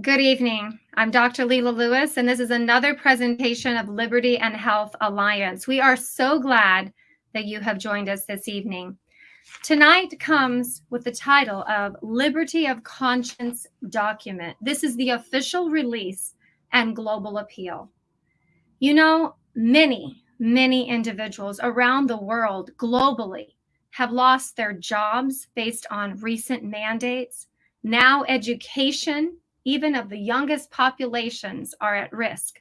Good evening. I'm Dr. Leila Lewis, and this is another presentation of Liberty and Health Alliance. We are so glad that you have joined us this evening. Tonight comes with the title of Liberty of Conscience Document. This is the official release and global appeal. You know, many, many individuals around the world globally have lost their jobs based on recent mandates. Now, education even of the youngest populations, are at risk.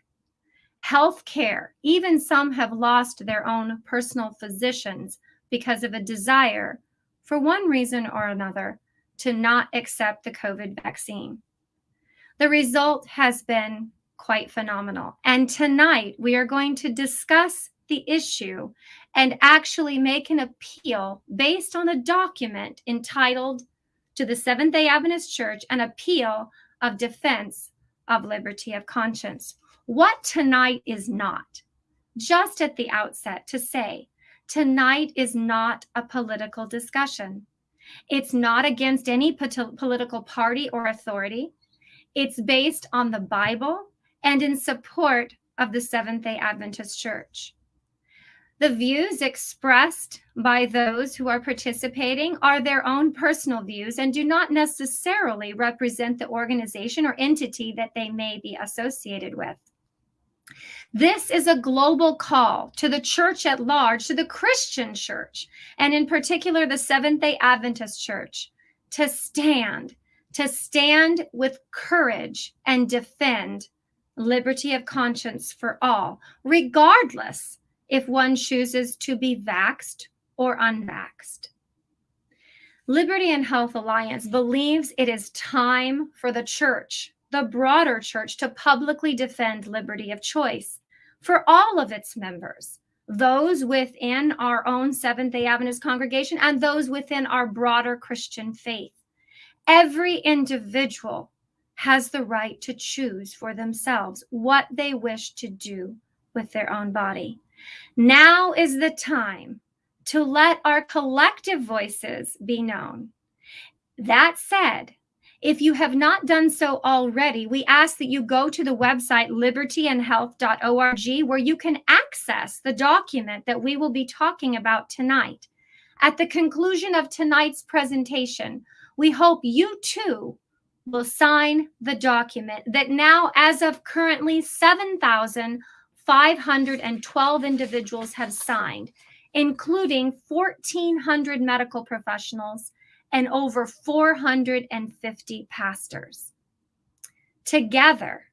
Healthcare, even some have lost their own personal physicians because of a desire, for one reason or another, to not accept the COVID vaccine. The result has been quite phenomenal. And tonight we are going to discuss the issue and actually make an appeal based on a document entitled to the Seventh day Adventist Church, an appeal of defense of liberty of conscience. What tonight is not, just at the outset, to say tonight is not a political discussion. It's not against any political party or authority. It's based on the Bible and in support of the Seventh day Adventist Church. The views expressed by those who are participating are their own personal views and do not necessarily represent the organization or entity that they may be associated with. This is a global call to the church at large, to the Christian church, and in particular the Seventh day Adventist church, to stand, to stand with courage and defend liberty of conscience for all, regardless if one chooses to be vaxed or unvaxed. Liberty and Health Alliance believes it is time for the church, the broader church, to publicly defend liberty of choice for all of its members, those within our own Seventh day Adventist congregation and those within our broader Christian faith. Every individual has the right to choose for themselves what they wish to do with their own body. Now is the time to let our collective voices be known. That said, if you have not done so already, we ask that you go to the website libertyandhealth.org where you can access the document that we will be talking about tonight. At the conclusion of tonight's presentation, we hope you too will sign the document that now, as of currently 7,000 512 individuals have signed, including 1,400 medical professionals and over 450 pastors. Together,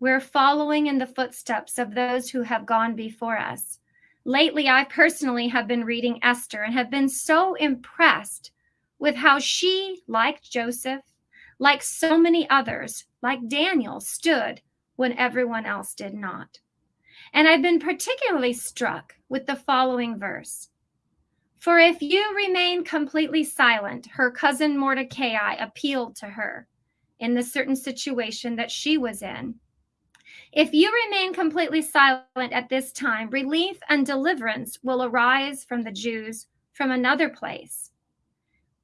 we're following in the footsteps of those who have gone before us. Lately, I personally have been reading Esther and have been so impressed with how she, like Joseph, like so many others, like Daniel, stood when everyone else did not. And I've been particularly struck with the following verse. For if you remain completely silent, her cousin Mordecai appealed to her in the certain situation that she was in. If you remain completely silent at this time, relief and deliverance will arise from the Jews from another place.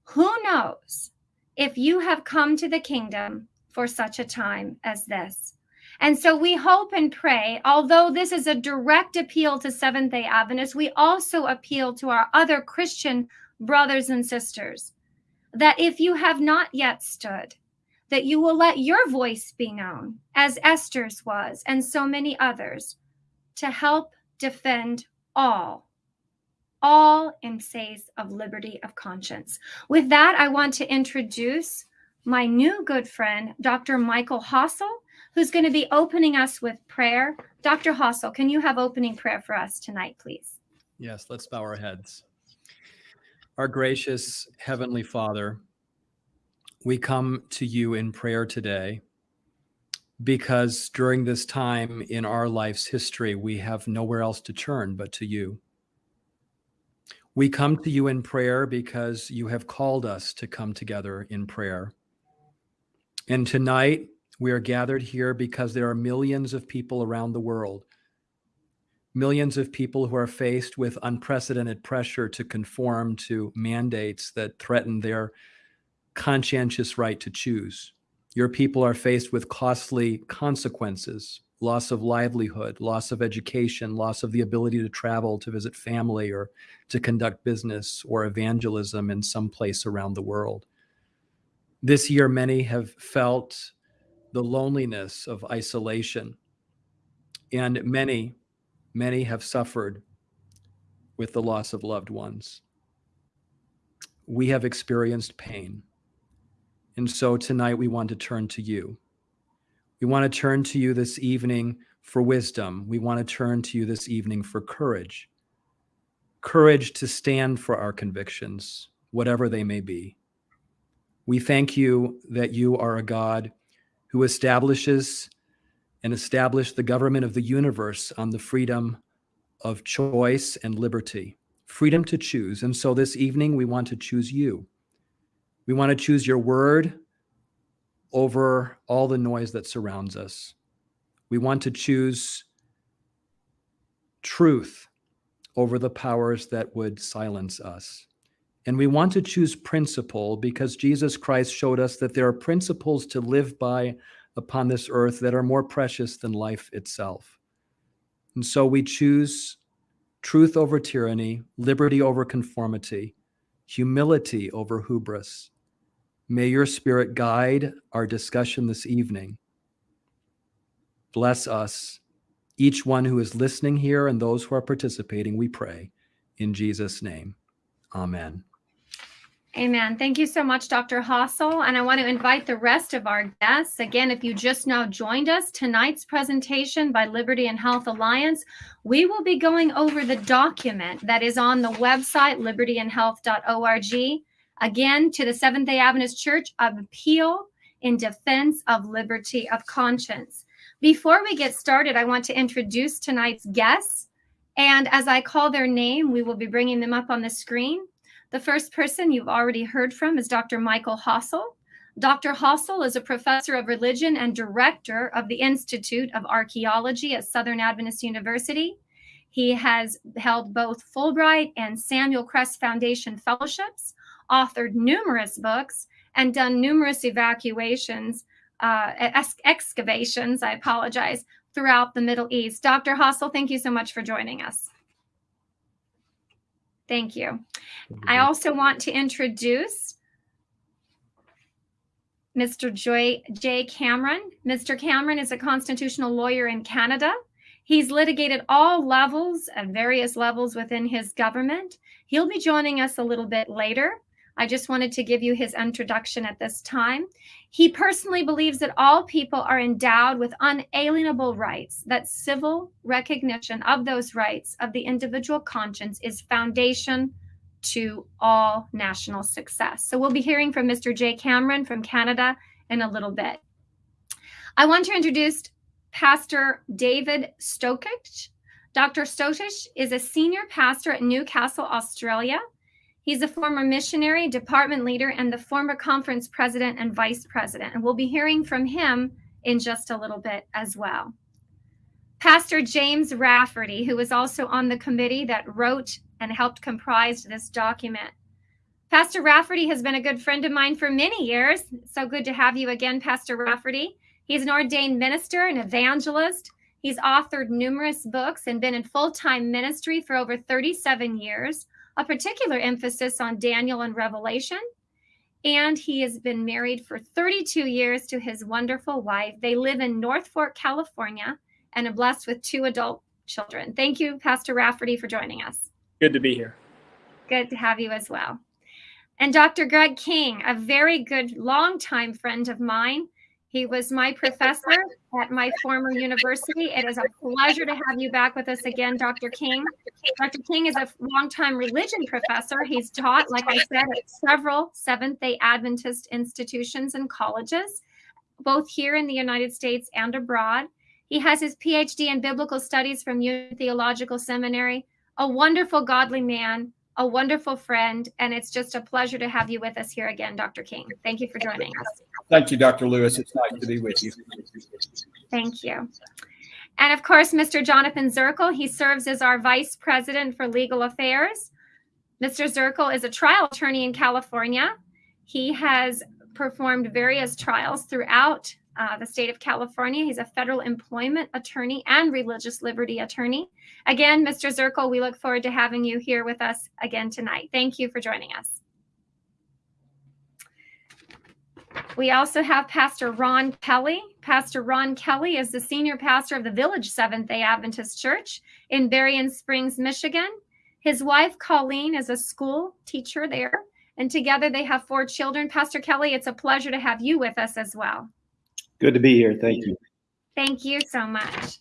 Who knows if you have come to the kingdom for such a time as this? And so we hope and pray, although this is a direct appeal to Seventh day Adventists, we also appeal to our other Christian brothers and sisters that if you have not yet stood, that you will let your voice be known, as Esther's was, and so many others, to help defend all, all in place of liberty of conscience. With that, I want to introduce my new good friend, Dr. Michael Hasel who's going to be opening us with prayer. Dr. Hasel, can you have opening prayer for us tonight, please? Yes, let's bow our heads. Our gracious Heavenly Father, we come to you in prayer today because during this time in our life's history, we have nowhere else to turn but to you. We come to you in prayer because you have called us to come together in prayer. And tonight, we are gathered here because there are millions of people around the world, millions of people who are faced with unprecedented pressure to conform to mandates that threaten their conscientious right to choose. Your people are faced with costly consequences loss of livelihood, loss of education, loss of the ability to travel to visit family or to conduct business or evangelism in some place around the world. This year, many have felt the loneliness of isolation, and many, many have suffered with the loss of loved ones. We have experienced pain. And so tonight we want to turn to you. We want to turn to you this evening for wisdom. We want to turn to you this evening for courage. Courage to stand for our convictions, whatever they may be. We thank you that you are a God who establishes and established the government of the universe on the freedom of choice and liberty, freedom to choose. And so this evening, we want to choose you. We want to choose your word over all the noise that surrounds us. We want to choose truth over the powers that would silence us. And we want to choose principle because Jesus Christ showed us that there are principles to live by upon this earth that are more precious than life itself. And so we choose truth over tyranny, liberty over conformity, humility over hubris. May your spirit guide our discussion this evening. Bless us, each one who is listening here and those who are participating, we pray. In Jesus' name, amen. Amen. Thank you so much, Dr. Hasel. And I want to invite the rest of our guests. Again, if you just now joined us, tonight's presentation by Liberty and Health Alliance, we will be going over the document that is on the website, libertyandhealth.org. Again, to the Seventh day Adventist Church of Appeal in Defense of Liberty of Conscience. Before we get started, I want to introduce tonight's guests. And as I call their name, we will be bringing them up on the screen. The first person you've already heard from is Dr. Michael Hasel. Dr. Hasel is a professor of religion and director of the Institute of Archaeology at Southern Adventist University. He has held both Fulbright and Samuel Kress Foundation fellowships, authored numerous books, and done numerous evacuations, uh, ex excavations, I apologize, throughout the Middle East. Dr. Hasel, thank you so much for joining us. Thank you. I also want to introduce Mr. Joy, Jay Cameron. Mr. Cameron is a constitutional lawyer in Canada. He's litigated all levels and various levels within his government. He'll be joining us a little bit later. I just wanted to give you his introduction at this time. He personally believes that all people are endowed with unalienable rights, that civil recognition of those rights of the individual conscience is foundation to all national success. So we'll be hearing from Mr. Jay Cameron from Canada in a little bit. I want to introduce Pastor David Stokich. Dr. Stokich is a senior pastor at Newcastle, Australia. He's a former missionary, department leader, and the former conference president and vice president. And we'll be hearing from him in just a little bit as well. Pastor James Rafferty, who was also on the committee that wrote and helped comprise this document. Pastor Rafferty has been a good friend of mine for many years. So good to have you again, Pastor Rafferty. He's an ordained minister and evangelist. He's authored numerous books and been in full time ministry for over 37 years a particular emphasis on Daniel and Revelation. And he has been married for 32 years to his wonderful wife. They live in North Fork, California, and are blessed with two adult children. Thank you, Pastor Rafferty, for joining us. Good to be here. Good to have you as well. And Dr. Greg King, a very good longtime friend of mine. He was my professor at my former university. It is a pleasure to have you back with us again, Dr. King. Dr. King is a longtime religion professor. He's taught, like I said, at several Seventh day Adventist institutions and colleges, both here in the United States and abroad. He has his PhD in biblical studies from Union Theological Seminary, a wonderful, godly man a wonderful friend, and it's just a pleasure to have you with us here again, Dr. King. Thank you for joining us. Thank you, Dr. Lewis. It's nice to be with you. Thank you. And of course, Mr. Jonathan Zirkle, he serves as our Vice President for Legal Affairs. Mr. Zirkle is a trial attorney in California. He has performed various trials throughout uh, the state of California. He's a federal employment attorney and religious liberty attorney. Again, Mr. Zirkle, we look forward to having you here with us again tonight. Thank you for joining us. We also have Pastor Ron Kelly. Pastor Ron Kelly is the senior pastor of the Village Seventh day Adventist Church in Berrien Springs, Michigan. His wife, Colleen, is a school teacher there, and together they have four children. Pastor Kelly, it's a pleasure to have you with us as well. Good to be here. Thank you. Thank you so much.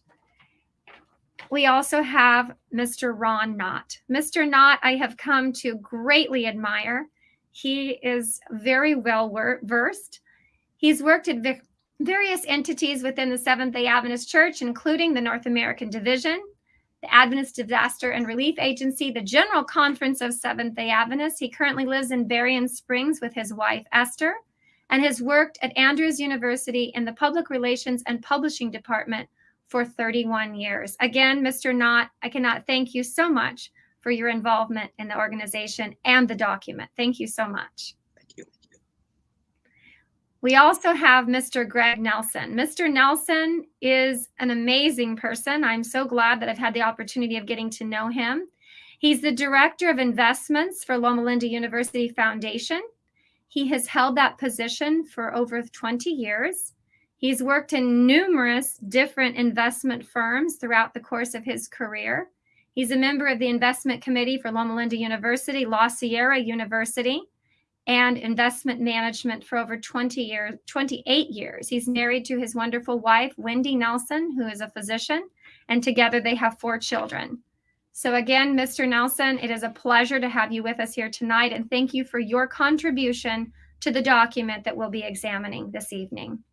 We also have Mr. Ron Knott. Mr. Knott, I have come to greatly admire. He is very well versed. He's worked at various entities within the Seventh day Adventist Church, including the North American Division, the Adventist Disaster and Relief Agency, the General Conference of Seventh day Adventists. He currently lives in Berrien Springs with his wife, Esther, and has worked at Andrews University in the Public Relations and Publishing Department for 31 years. Again, Mr. Knott, I cannot thank you so much for your involvement in the organization and the document. Thank you so much. Thank you. We also have Mr. Greg Nelson. Mr. Nelson is an amazing person. I'm so glad that I've had the opportunity of getting to know him. He's the Director of Investments for Loma Linda University Foundation. He has held that position for over 20 years. He's worked in numerous different investment firms throughout the course of his career. He's a member of the investment committee for Loma Linda University, La Sierra University, and investment management for over 20 years, 28 years. He's married to his wonderful wife, Wendy Nelson, who is a physician, and together they have four children. So again, Mr. Nelson, it is a pleasure to have you with us here tonight, and thank you for your contribution to the document that we'll be examining this evening.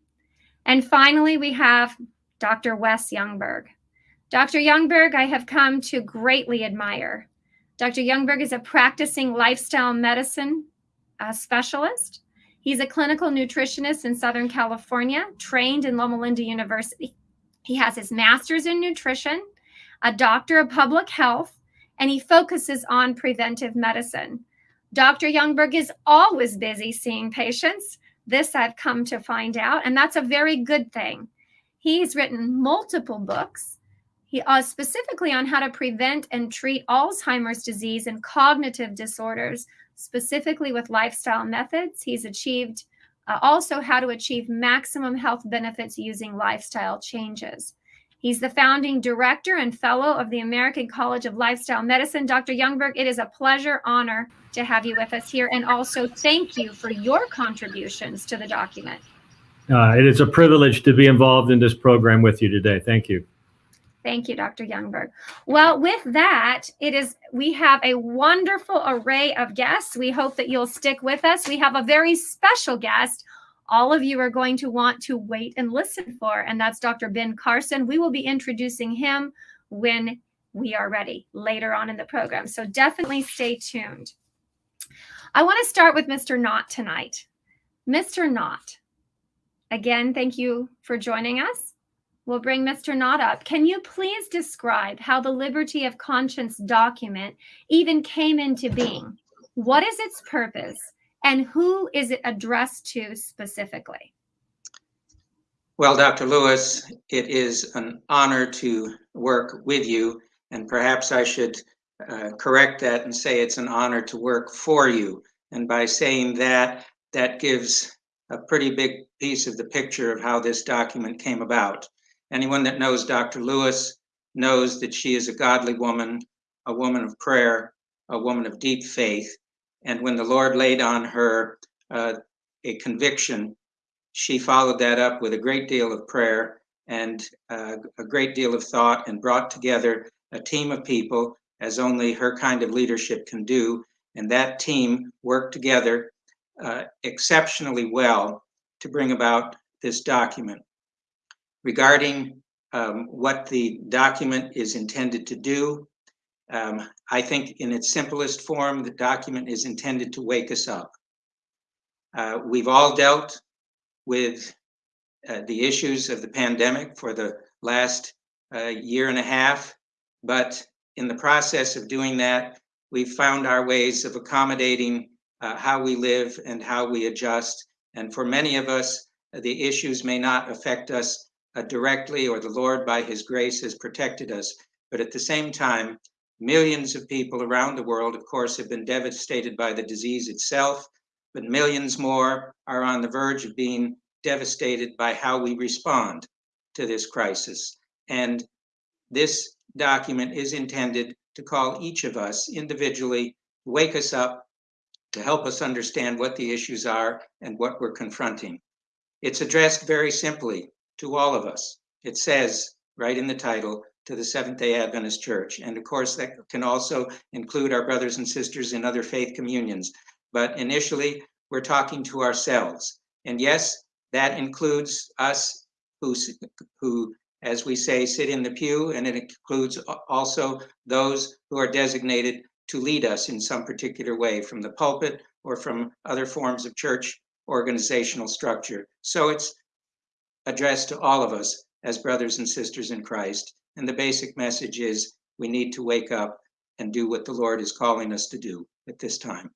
And finally, we have Dr. Wes Youngberg. Dr. Youngberg, I have come to greatly admire. Dr. Youngberg is a practicing lifestyle medicine uh, specialist. He's a clinical nutritionist in Southern California, trained in Loma Linda University. He has his master's in nutrition, a doctor of public health, and he focuses on preventive medicine. Dr. Youngberg is always busy seeing patients. This I've come to find out, and that's a very good thing. He's written multiple books he uh, specifically on how to prevent and treat Alzheimer's disease and cognitive disorders, specifically with lifestyle methods. He's achieved uh, also how to achieve maximum health benefits using lifestyle changes. He's the founding director and fellow of the American College of Lifestyle Medicine. Dr. Youngberg, it is a pleasure, honor to have you with us here. And also thank you for your contributions to the document. Uh, it is a privilege to be involved in this program with you today. Thank you. Thank you, Dr. Youngberg. Well, with that, it is we have a wonderful array of guests. We hope that you'll stick with us. We have a very special guest. All of you are going to want to wait and listen for, and that's Dr. Ben Carson. We will be introducing him when we are ready later on in the program. So definitely stay tuned. I want to start with Mr. Knott tonight. Mr. Knott, again, thank you for joining us. We'll bring Mr. Knott up. Can you please describe how the Liberty of Conscience document even came into being? What is its purpose and who is it addressed to specifically? Well, Dr. Lewis, it is an honor to work with you, and perhaps I should uh, correct that and say it's an honor to work for you. And by saying that, that gives a pretty big piece of the picture of how this document came about. Anyone that knows Dr. Lewis knows that she is a godly woman, a woman of prayer, a woman of deep faith. And when the Lord laid on her uh, a conviction, she followed that up with a great deal of prayer and uh, a great deal of thought and brought together a team of people as only her kind of leadership can do. And that team worked together uh, exceptionally well to bring about this document regarding um, what the document is intended to do. Um, I think in its simplest form, the document is intended to wake us up. Uh, we've all dealt with uh, the issues of the pandemic for the last uh, year and a half, but in the process of doing that, we've found our ways of accommodating uh, how we live and how we adjust And for many of us, the issues may not affect us uh, directly, or the Lord, by His grace, has protected us. But at the same time, millions of people around the world, of course, have been devastated by the disease itself, but millions more are on the verge of being devastated by how we respond to this crisis. And this document is intended to call each of us individually, wake us up, to help us understand what the issues are and what we're confronting. It's addressed very simply to all of us. It says right in the title, to the Seventh day Adventist Church. And of course, that can also include our brothers and sisters in other faith communions. But initially, we're talking to ourselves. And yes, that includes us who, who, as we say, sit in the pew, and it includes also those who are designated to lead us in some particular way from the pulpit or from other forms of church organizational structure. So it's addressed to all of us as brothers and sisters in Christ. And the basic message is we need to wake up and do what the Lord is calling us to do at this time.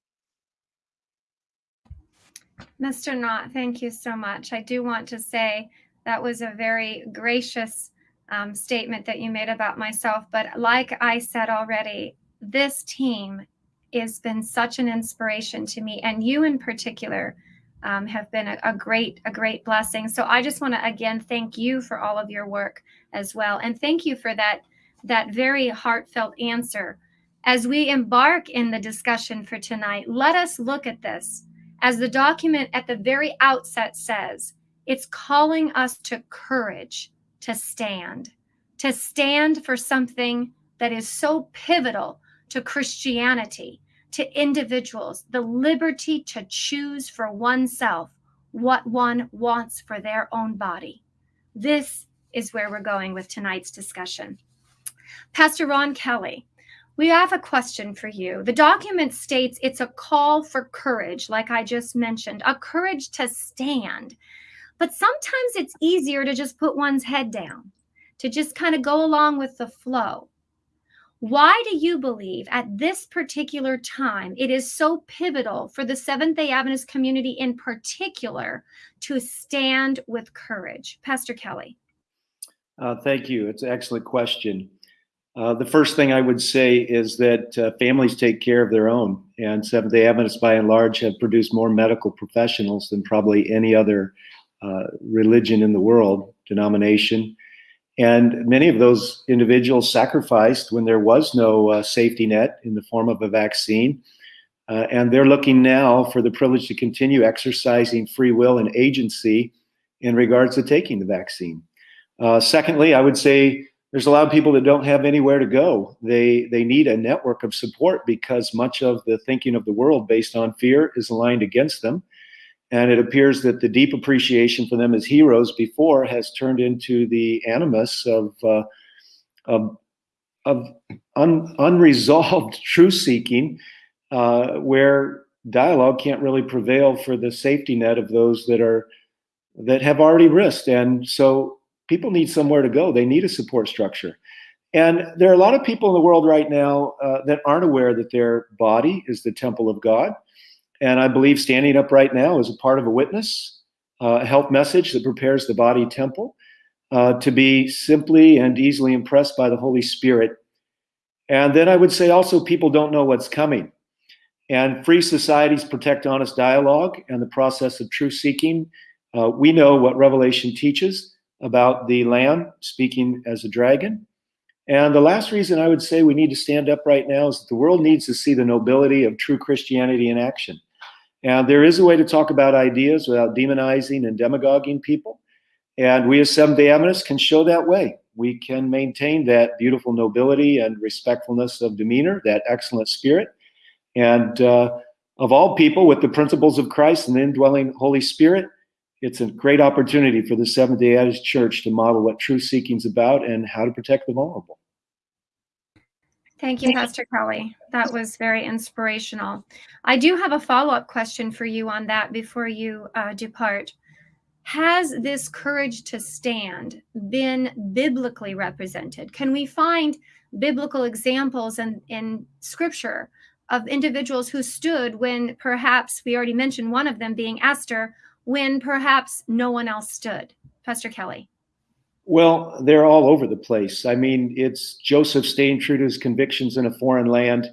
Mr. Knott, thank you so much. I do want to say that was a very gracious um, statement that you made about myself. But like I said already, this team has been such an inspiration to me, and you in particular um, have been a, a, great a great blessing. So I just want to again thank you for all of your work as well, and thank you for that that very heartfelt answer. As we embark in the discussion for tonight, let us look at this as the document at the very outset says. It's calling us to courage to stand, to stand for something that is so pivotal to Christianity to individuals the liberty to choose for oneself what one wants for their own body. This is where we're going with tonight's discussion. Pastor Ron Kelly, we have a question for you. The document states it's a call for courage, like I just mentioned, a courage to stand. But sometimes it's easier to just put one's head down, to just kind of go along with the flow. Why do you believe at this particular time it is so pivotal for the Seventh day Adventist community in particular to stand with courage? Pastor Kelly. Uh, thank you. It's an excellent question. Uh, the first thing I would say is that uh, families take care of their own, and Seventh day Adventists, by and large, have produced more medical professionals than probably any other uh, religion in the world, denomination. And many of those individuals sacrificed when there was no uh, safety net in the form of a vaccine. Uh, and they're looking now for the privilege to continue exercising free will and agency in regards to taking the vaccine. Uh, secondly, I would say there's a lot of people that don't have anywhere to go. They they need a network of support because much of the thinking of the world based on fear is aligned against them. And it appears that the deep appreciation for them as heroes before has turned into the animus of, uh, of, of un, unresolved truth seeking, uh, where dialogue can't really prevail for the safety net of those that are that have already risked. And so people need somewhere to go. They need a support structure. And there are a lot of people in the world right now uh, that aren't aware that their body is the temple of God and I believe standing up right now is a part of a witness, uh, a health message that prepares the body temple uh, to be simply and easily impressed by the Holy Spirit. And then I would say also people don't know what's coming. And free societies protect honest dialogue and the process of truth seeking. Uh, we know what Revelation teaches about the Lamb speaking as a dragon. And the last reason I would say we need to stand up right now is that the world needs to see the nobility of true Christianity in action. And there is a way to talk about ideas without demonizing and demagoguing people. And we as Seventh day Adventists can show that way. We can maintain that beautiful nobility and respectfulness of demeanor, that excellent spirit. And uh, of all people, with the principles of Christ and the indwelling Holy Spirit, it's a great opportunity for the Seventh day Adventist Church to model what seeking is about and how to protect the vulnerable. Thank you, Pastor Kelly. That was very inspirational. I do have a follow up question for you on that before you uh, depart. Has this courage to stand been biblically represented? Can we find biblical examples in, in scripture of individuals who stood when perhaps we already mentioned one of them being Esther when perhaps no one else stood? Pastor Kelly. Well, they're all over the place. I mean, it's Joseph staying true to his convictions in a foreign land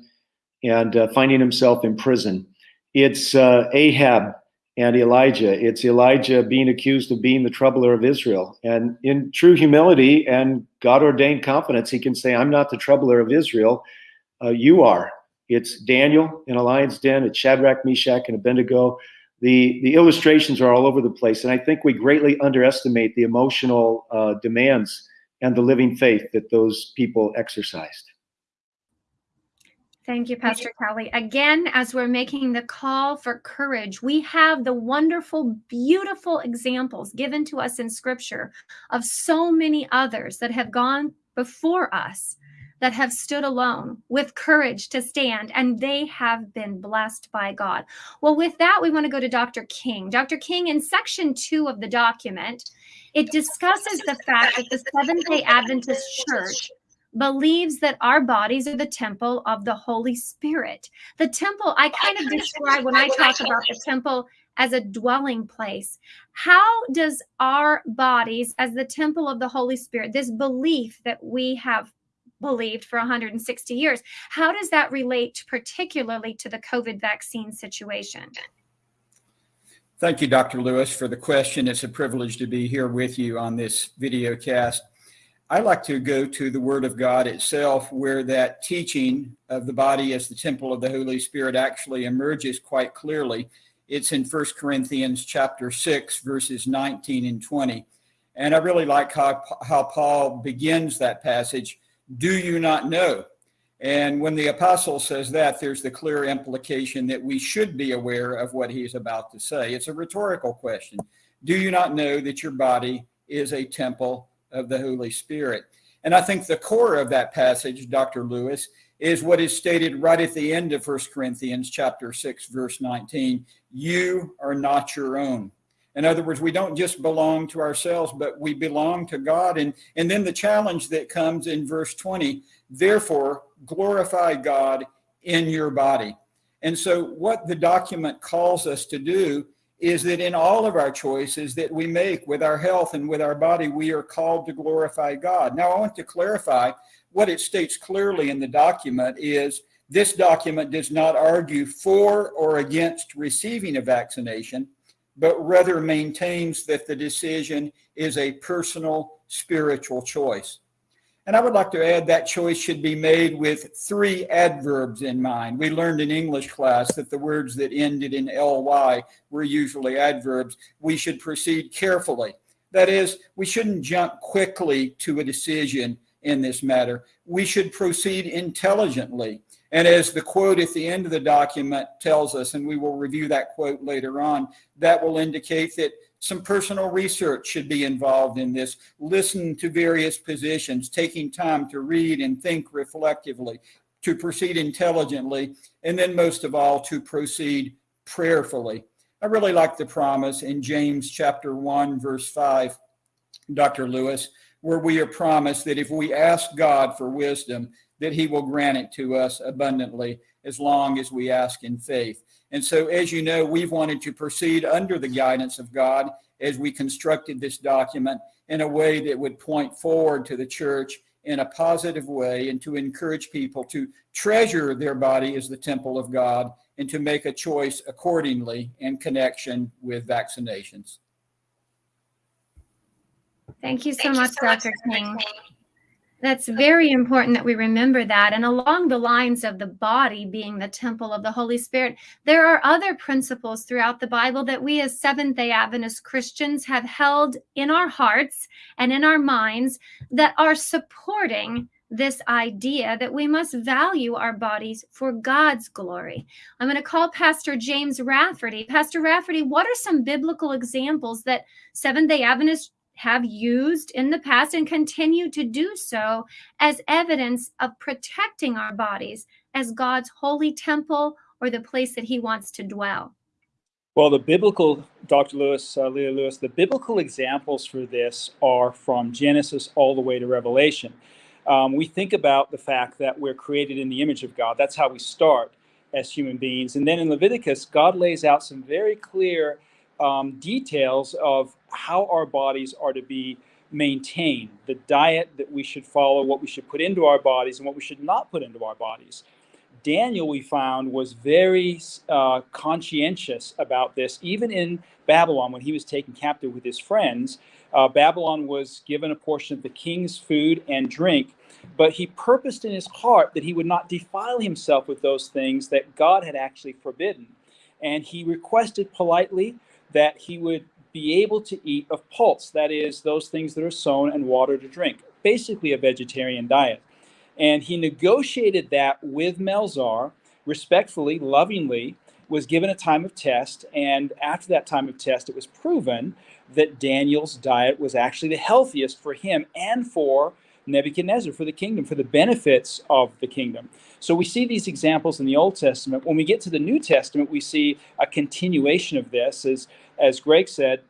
and uh, finding himself in prison. It's uh, Ahab and Elijah. It's Elijah being accused of being the troubler of Israel. And in true humility and God ordained confidence, he can say, I'm not the troubler of Israel. Uh, you are. It's Daniel in a lion's den. It's Shadrach, Meshach, and Abednego. The, the illustrations are all over the place. And I think we greatly underestimate the emotional uh, demands and the living faith that those people exercised. Thank you, Pastor Kelly. Again, as we're making the call for courage, we have the wonderful, beautiful examples given to us in Scripture of so many others that have gone before us that have stood alone with courage to stand, and they have been blessed by God. Well, with that, we want to go to Dr. King. Dr. King, in section two of the document, it discusses the fact that the Seventh day Adventist Church believes that our bodies are the temple of the Holy Spirit. The temple, I kind of describe when I talk about the temple as a dwelling place. How does our bodies, as the temple of the Holy Spirit, this belief that we have believed for 160 years, how does that relate particularly to the COVID vaccine situation? Thank you, Dr. Lewis, for the question. It's a privilege to be here with you on this video cast. I like to go to the Word of God itself, where that teaching of the body as the temple of the Holy Spirit actually emerges quite clearly. It's in 1 Corinthians chapter 6, verses 19 and 20. And I really like how, how Paul begins that passage. Do you not know? And when the apostle says that, there's the clear implication that we should be aware of what he's about to say. It's a rhetorical question. Do you not know that your body is a temple of the Holy Spirit. And I think the core of that passage, Dr. Lewis, is what is stated right at the end of 1 Corinthians chapter 6 verse 19, you are not your own. In other words, we don't just belong to ourselves, but we belong to God. And, and then the challenge that comes in verse 20, therefore glorify God in your body. And so what the document calls us to do is that in all of our choices that we make with our health and with our body, we are called to glorify God. Now, I want to clarify what it states clearly in the document is this document does not argue for or against receiving a vaccination, but rather maintains that the decision is a personal spiritual choice. And I would like to add that choice should be made with three adverbs in mind. We learned in English class that the words that ended in ly were usually adverbs. We should proceed carefully. That is, we shouldn't jump quickly to a decision in this matter. We should proceed intelligently. And as the quote at the end of the document tells us, and we will review that quote later on, that will indicate that some personal research should be involved in this. Listen to various positions, taking time to read and think reflectively, to proceed intelligently, and then most of all, to proceed prayerfully. I really like the promise in James chapter 1, verse 5, Dr. Lewis, where we are promised that if we ask God for wisdom, that he will grant it to us abundantly as long as we ask in faith. And so, as you know, we've wanted to proceed under the guidance of God as we constructed this document in a way that would point forward to the church in a positive way and to encourage people to treasure their body as the temple of God and to make a choice accordingly in connection with vaccinations. Thank you so Thank much, you so Dr. King. King. That's very important that we remember that. And along the lines of the body being the temple of the Holy Spirit, there are other principles throughout the Bible that we as Seventh day Adventist Christians have held in our hearts and in our minds that are supporting this idea that we must value our bodies for God's glory. I'm going to call Pastor James Rafferty. Pastor Rafferty, what are some biblical examples that Seventh day Adventists have used in the past and continue to do so as evidence of protecting our bodies as God's holy temple or the place that he wants to dwell? Well, the biblical, Dr. Lewis, uh, Leah Lewis, the biblical examples for this are from Genesis all the way to Revelation. Um, we think about the fact that we're created in the image of God. That's how we start as human beings. And then in Leviticus, God lays out some very clear um, details of how our bodies are to be maintained, the diet that we should follow, what we should put into our bodies, and what we should not put into our bodies. Daniel, we found, was very uh, conscientious about this, even in Babylon when he was taken captive with his friends. Uh, Babylon was given a portion of the king's food and drink, but he purposed in his heart that he would not defile himself with those things that God had actually forbidden. And he requested politely that he would be able to eat of pulse, that is, those things that are sown and water to drink, basically a vegetarian diet. And he negotiated that with Melzar, respectfully, lovingly, was given a time of test. And after that time of test, it was proven that Daniel's diet was actually the healthiest for him and for Nebuchadnezzar, for the kingdom, for the benefits of the kingdom. So we see these examples in the Old Testament. When we get to the New Testament, we see a continuation of this. As, as Greg said,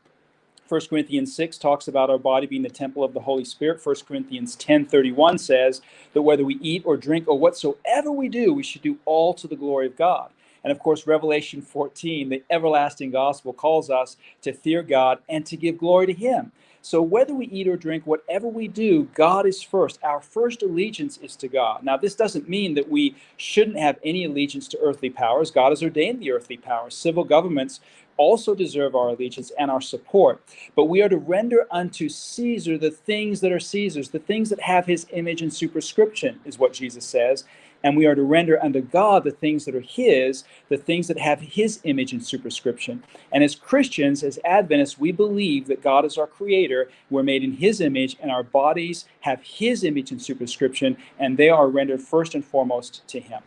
1 Corinthians 6 talks about our body being the temple of the Holy Spirit. 1 Corinthians 10:31 says that whether we eat or drink or whatsoever we do, we should do all to the glory of God. And of course, Revelation 14, the everlasting gospel, calls us to fear God and to give glory to Him. So whether we eat or drink, whatever we do, God is first. Our first allegiance is to God. Now, this doesn't mean that we shouldn't have any allegiance to earthly powers. God has ordained the earthly powers. Civil governments also deserve our allegiance and our support. But we are to render unto Caesar the things that are Caesar's, the things that have his image and superscription, is what Jesus says and we are to render unto God the things that are His, the things that have His image and superscription. And as Christians, as Adventists, we believe that God is our Creator, we're made in His image, and our bodies have His image and superscription, and they are rendered first and foremost to Him.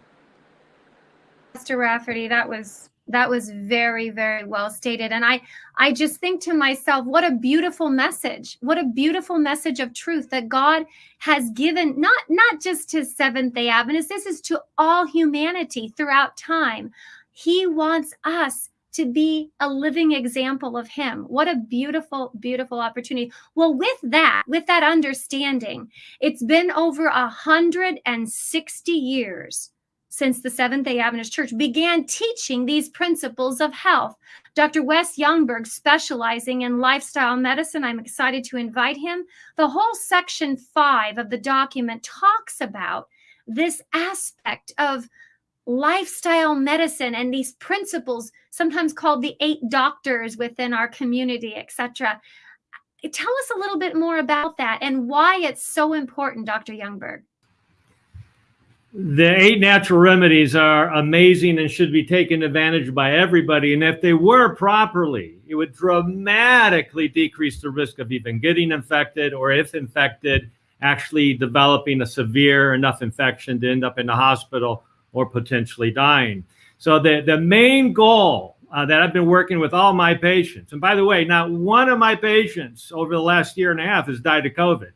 Mr. Rafferty, that was that was very very well stated. And i i just think to myself what a beautiful message. What a beautiful message of truth that god has given not not just to seventh day adventists. This is to all humanity throughout time. He wants us to be a living example of him. What a beautiful beautiful opportunity. Well with that with that understanding it's been over a hundred and sixty years since the Seventh day Adventist Church began teaching these principles of health. Dr. Wes Youngberg, specializing in lifestyle medicine, I'm excited to invite him. The whole section five of the document talks about this aspect of lifestyle medicine and these principles, sometimes called the eight doctors within our community, etc. Tell us a little bit more about that and why it's so important, Dr. Youngberg the eight natural remedies are amazing and should be taken advantage by everybody. And if they were properly, it would dramatically decrease the risk of even getting infected or if infected, actually developing a severe enough infection to end up in the hospital or potentially dying. So the, the main goal uh, that I've been working with all my patients, and by the way, not one of my patients over the last year and a half has died of COVID.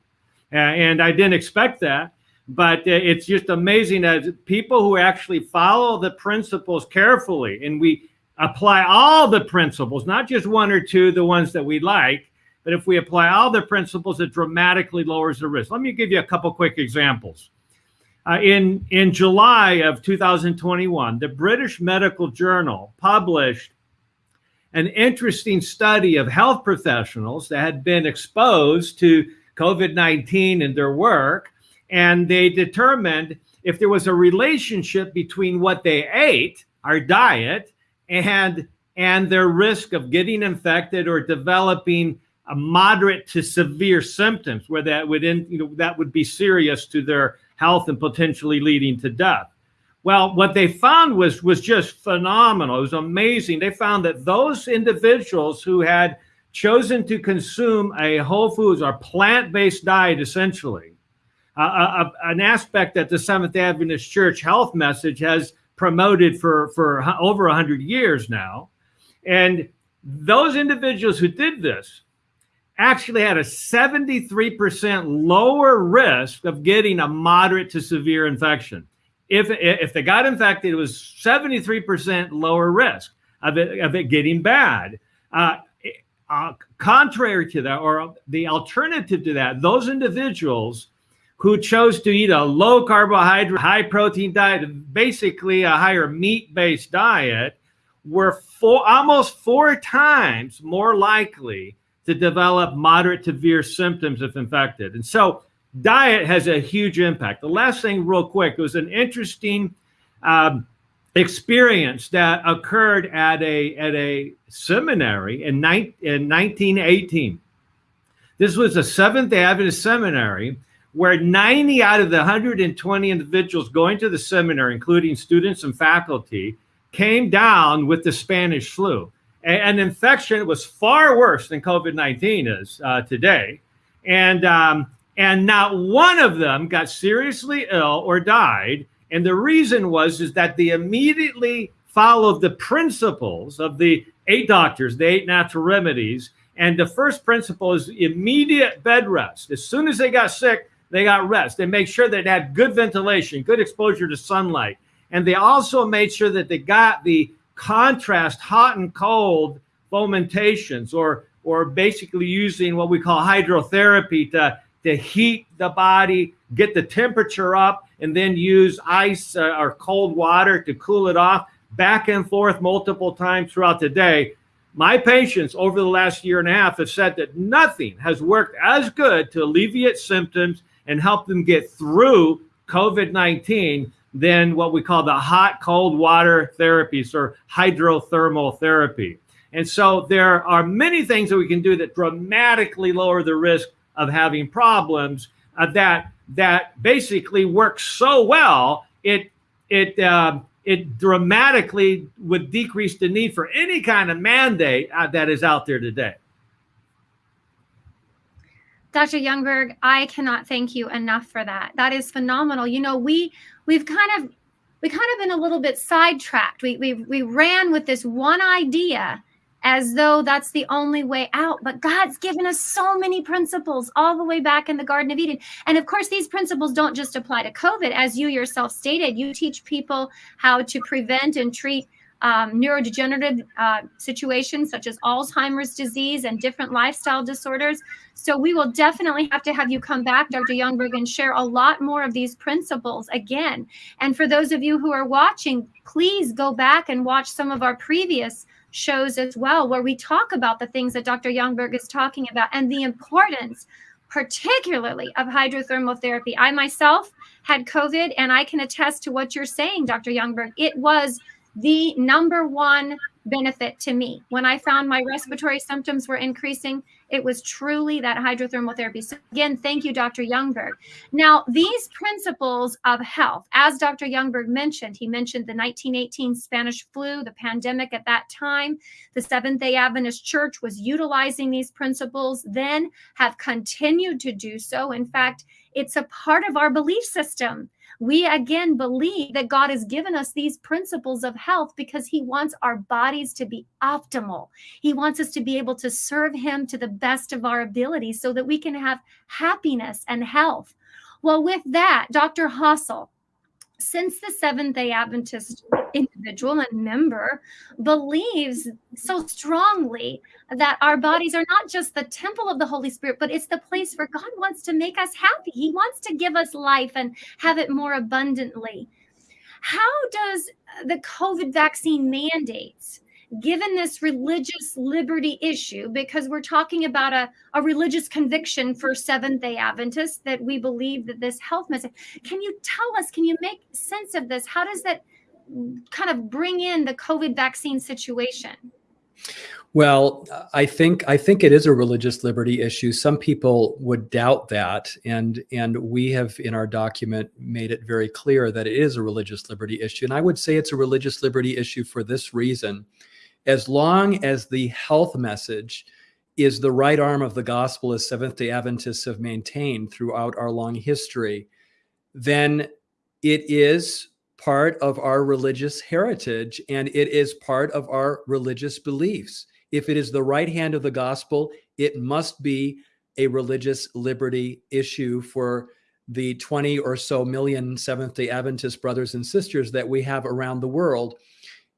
Uh, and I didn't expect that but uh, it's just amazing that people who actually follow the principles carefully and we apply all the principles, not just one or two, the ones that we like, but if we apply all the principles, it dramatically lowers the risk. Let me give you a couple quick examples. Uh, in, in July of 2021, the British Medical Journal published an interesting study of health professionals that had been exposed to COVID 19 in their work and they determined if there was a relationship between what they ate, our diet, and and their risk of getting infected or developing a moderate to severe symptoms where that would in, you know that would be serious to their health and potentially leading to death. Well, what they found was was just phenomenal. It was amazing. They found that those individuals who had chosen to consume a whole foods or plant-based diet essentially uh, an aspect that the Seventh Adventist Church health message has promoted for, for over 100 years now. And those individuals who did this actually had a 73% lower risk of getting a moderate to severe infection. If, if they got infected, it was 73% lower risk of it, of it getting bad. Uh, uh, contrary to that, or the alternative to that, those individuals who chose to eat a low carbohydrate, high protein diet, basically a higher meat based diet, were four, almost four times more likely to develop moderate to severe symptoms if infected. And so diet has a huge impact. The last thing real quick, it was an interesting um, experience that occurred at a, at a seminary in, in 1918. This was a Seventh-day Adventist seminary where 90 out of the 120 individuals going to the seminar, including students and faculty, came down with the Spanish flu. An infection was far worse than COVID-19 is uh, today. And, um, and not one of them got seriously ill or died. And the reason was is that they immediately followed the principles of the eight doctors, the eight natural remedies. And the first principle is immediate bed rest. As soon as they got sick, they got rest. They make sure they had good ventilation, good exposure to sunlight. And they also made sure that they got the contrast hot and cold fomentations or, or basically using what we call hydrotherapy to, to heat the body, get the temperature up, and then use ice uh, or cold water to cool it off back and forth multiple times throughout the day. My patients over the last year and a half have said that nothing has worked as good to alleviate symptoms and help them get through COVID 19 than what we call the hot cold water therapies or hydrothermal therapy. And so there are many things that we can do that dramatically lower the risk of having problems uh, that that basically works so well it it uh, it dramatically would decrease the need for any kind of mandate uh, that is out there today. Dr. Youngberg, I cannot thank you enough for that. That is phenomenal. You know, we we've kind of we kind of been a little bit sidetracked. We we we ran with this one idea as though that's the only way out. But God's given us so many principles all the way back in the Garden of Eden. And of course, these principles don't just apply to COVID. As you yourself stated, you teach people how to prevent and treat um, neurodegenerative uh, situations such as Alzheimer's disease and different lifestyle disorders. So we will definitely have to have you come back, Dr. Youngberg, and share a lot more of these principles again. And for those of you who are watching, please go back and watch some of our previous shows as well, where we talk about the things that Dr. Youngberg is talking about and the importance particularly of hydrothermal therapy. I myself had COVID and I can attest to what you're saying, Dr. Youngberg. It was the number one benefit to me. When I found my respiratory symptoms were increasing, it was truly that hydrothermal therapy. So again, thank you, Dr. Youngberg. Now, these principles of health, as Dr. Youngberg mentioned, he mentioned the 1918 Spanish flu, the pandemic at that time. The Seventh-day Adventist Church was utilizing these principles, then have continued to do so. In fact, it's a part of our belief system we again believe that God has given us these principles of health because He wants our bodies to be optimal. He wants us to be able to serve Him to the best of our ability so that we can have happiness and health. Well, with that, Dr. Hasel, since the Seventh day Adventist individual and member believes so strongly that our bodies are not just the temple of the Holy Spirit, but it's the place where God wants to make us happy. He wants to give us life and have it more abundantly. How does the COVID vaccine mandates given this religious liberty issue, because we're talking about a, a religious conviction for Seventh day Adventists that we believe that this health message, can you tell us, can you make sense of this? How does that kind of bring in the COVID vaccine situation? Well, I think I think it is a religious liberty issue. Some people would doubt that, and and we have in our document made it very clear that it is a religious liberty issue. And I would say it's a religious liberty issue for this reason: as long as the health message is the right arm of the gospel, as Seventh day Adventists have maintained throughout our long history, then it is part of our religious heritage and it is part of our religious beliefs. If it is the right hand of the gospel, it must be a religious liberty issue for the 20 or so million Seventh day Adventist brothers and sisters that we have around the world.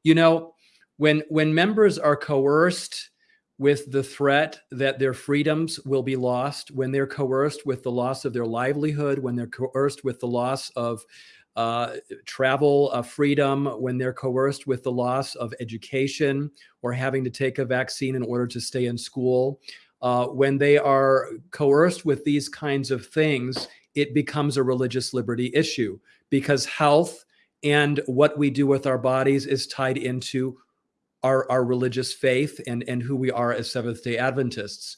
You know, when when members are coerced with the threat that their freedoms will be lost, when they're coerced with the loss of their livelihood, when they're coerced with the loss of uh, travel uh, freedom, when they're coerced with the loss of education or having to take a vaccine in order to stay in school, uh, when they are coerced with these kinds of things, it becomes a religious liberty issue because health and what we do with our bodies is tied into our, our religious faith and, and who we are as Seventh day Adventists.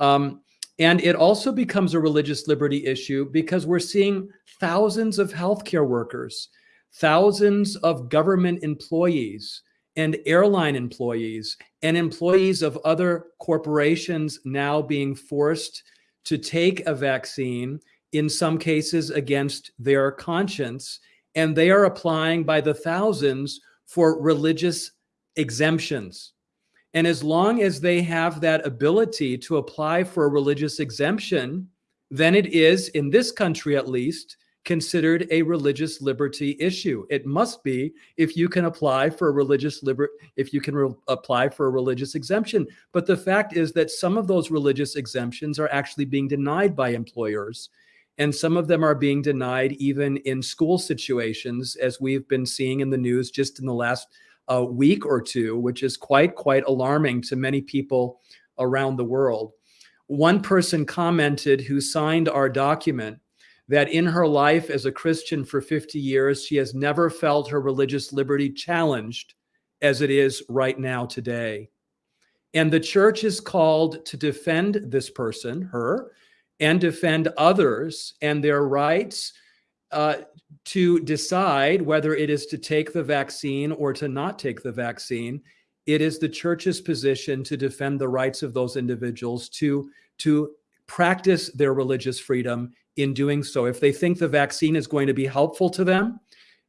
Um, and it also becomes a religious liberty issue because we're seeing thousands of healthcare workers, thousands of government employees, and airline employees, and employees of other corporations now being forced to take a vaccine, in some cases against their conscience. And they are applying by the thousands for religious exemptions. And as long as they have that ability to apply for a religious exemption, then it is, in this country at least, considered a religious liberty issue. It must be if you can apply for a religious liber if you can apply for a religious exemption. But the fact is that some of those religious exemptions are actually being denied by employers. And some of them are being denied even in school situations, as we've been seeing in the news just in the last a week or two, which is quite, quite alarming to many people around the world. One person commented who signed our document that in her life as a Christian for 50 years, she has never felt her religious liberty challenged as it is right now today. And the church is called to defend this person, her, and defend others and their rights uh, to decide whether it is to take the vaccine or to not take the vaccine. It is the church's position to defend the rights of those individuals to, to practice their religious freedom in doing so. If they think the vaccine is going to be helpful to them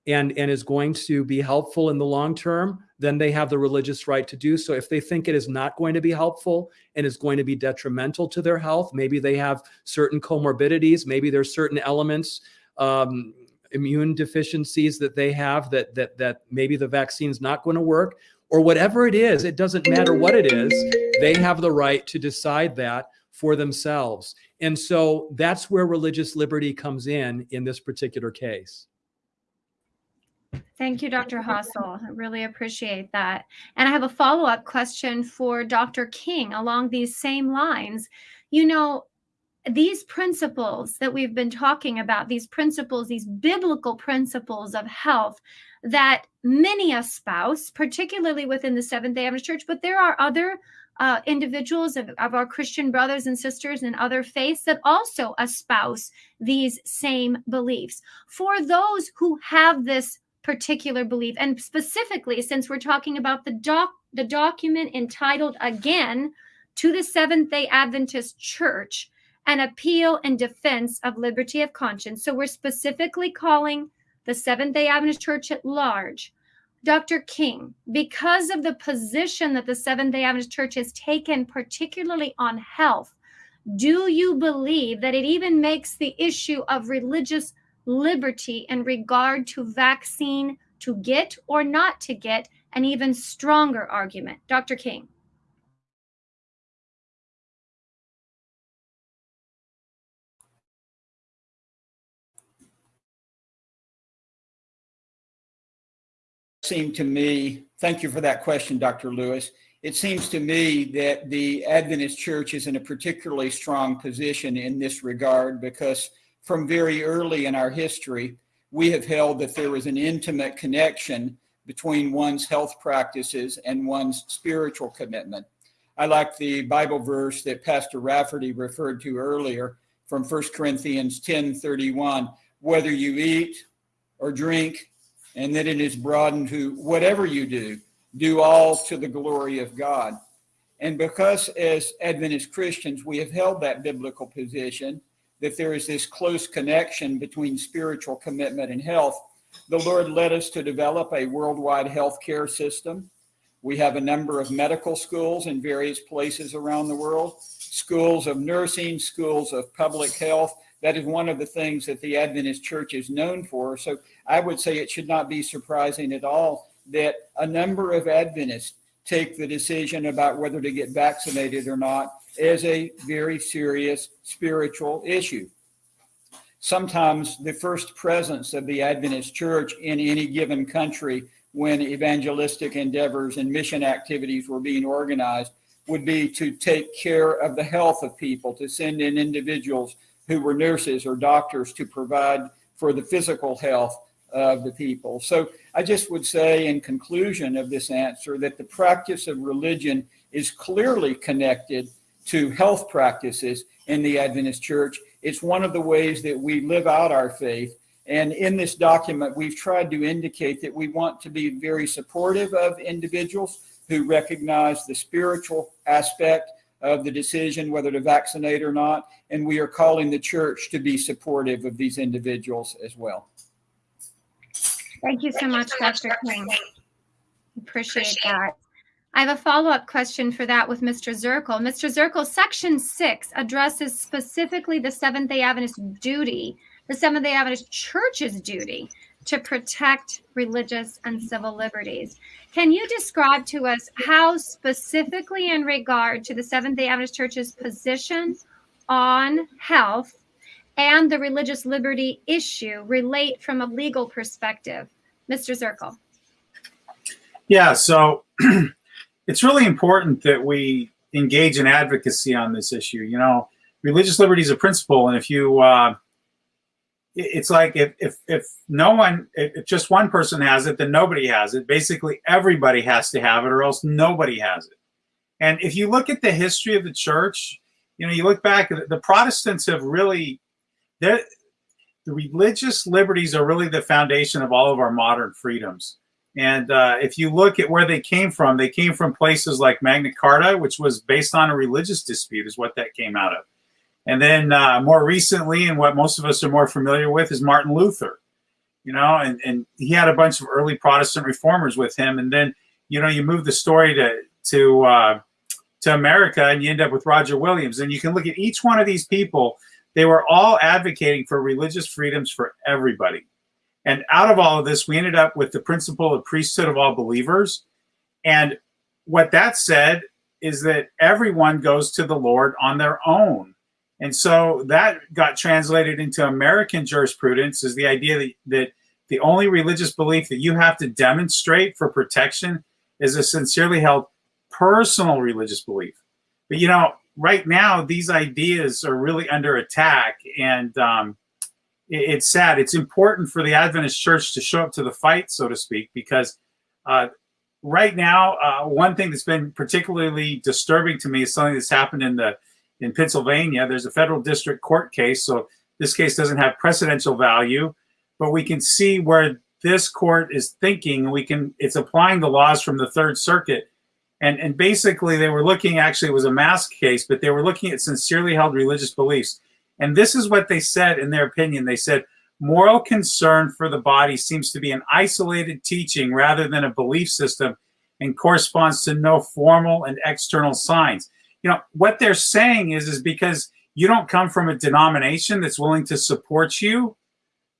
and, and is going to be helpful in the long term, then they have the religious right to do so. If they think it is not going to be helpful and is going to be detrimental to their health, maybe they have certain comorbidities, maybe there's certain elements um, immune deficiencies that they have that that that maybe the vaccine is not going to work or whatever it is it doesn't matter what it is they have the right to decide that for themselves and so that's where religious liberty comes in in this particular case Thank you, Dr. Hasel. I really appreciate that. And I have a follow up question for Dr. King along these same lines. You know, these principles that we've been talking about, these principles, these biblical principles of health that many espouse, particularly within the Seventh day Adventist Church, but there are other uh, individuals of, of our Christian brothers and sisters and other faiths that also espouse these same beliefs. For those who have this particular belief, and specifically, since we're talking about the doc, the document entitled again to the Seventh Day Adventist Church, an appeal and defense of liberty of conscience. So we're specifically calling the Seventh day Adventist Church at large. Dr. King, because of the position that the Seventh day Adventist Church has taken, particularly on health, do you believe that it even makes the issue of religious liberty in regard to vaccine to get or not to get an even stronger argument? Dr. King. Seemed to me, thank you for that question, Dr. Lewis. It seems to me that the Adventist Church is in a particularly strong position in this regard because from very early in our history, we have held that there is an intimate connection between one's health practices and one's spiritual commitment. I like the Bible verse that Pastor Rafferty referred to earlier from 1 Corinthians 10 31. Whether you eat or drink and that it is broadened to whatever you do, do all to the glory of God. And because as Adventist Christians, we have held that biblical position that there is this close connection between spiritual commitment and health, the Lord led us to develop a worldwide healthcare system. We have a number of medical schools in various places around the world, schools of nursing, schools of public health, that is one of the things that the Adventist Church is known for. So I would say it should not be surprising at all that a number of Adventists take the decision about whether to get vaccinated or not as a very serious spiritual issue. sometimes the first presence of the Adventist church in any given country when evangelistic endeavors and mission activities were being organized would be to take care of the health of people, to send in individuals who were nurses or doctors to provide for the physical health of the people. So I just would say in conclusion of this answer that the practice of religion is clearly connected to health practices in the Adventist church. It's one of the ways that we live out our faith. And in this document, we've tried to indicate that we want to be very supportive of individuals who recognize the spiritual aspect of the decision whether to vaccinate or not. And we are calling the church to be supportive of these individuals as well. Thank you so much, Dr. King. Appreciate that. I have a follow-up question for that with Mr. Zirkle. Mr. Zirkle, section six addresses specifically the Seventh-day Adventist duty, the Seventh-day Adventist Church's duty to protect religious and civil liberties. Can you describe to us how specifically in regard to the Seventh-day Adventist Church's position on health and the religious liberty issue relate from a legal perspective? Mr. Zirkle. Yeah, so it's really important that we engage in advocacy on this issue. You know, religious liberty is a principle, and if you, uh, it's like if, if if no one, if just one person has it, then nobody has it. Basically, everybody has to have it, or else nobody has it. And if you look at the history of the church, you know, you look back, the Protestants have really the religious liberties are really the foundation of all of our modern freedoms. And uh, if you look at where they came from, they came from places like Magna Carta, which was based on a religious dispute, is what that came out of. And then uh, more recently, and what most of us are more familiar with, is Martin Luther. You know, and, and he had a bunch of early Protestant reformers with him. And then, you know, you move the story to to uh, to America, and you end up with Roger Williams. And you can look at each one of these people they were all advocating for religious freedoms for everybody. And out of all of this, we ended up with the principle of priesthood of all believers. And what that said is that everyone goes to the Lord on their own. And so that got translated into American jurisprudence is the idea that, that the only religious belief that you have to demonstrate for protection is a sincerely held personal religious belief. But you know, right now these ideas are really under attack and um, it, it's sad it's important for the adventist church to show up to the fight so to speak because uh, right now uh, one thing that's been particularly disturbing to me is something that's happened in the in pennsylvania there's a federal district court case so this case doesn't have precedential value but we can see where this court is thinking we can it's applying the laws from the third circuit and, and basically, they were looking, actually, it was a mask case, but they were looking at sincerely held religious beliefs. And this is what they said in their opinion. They said, moral concern for the body seems to be an isolated teaching rather than a belief system and corresponds to no formal and external signs. You know, what they're saying is, is because you don't come from a denomination that's willing to support you,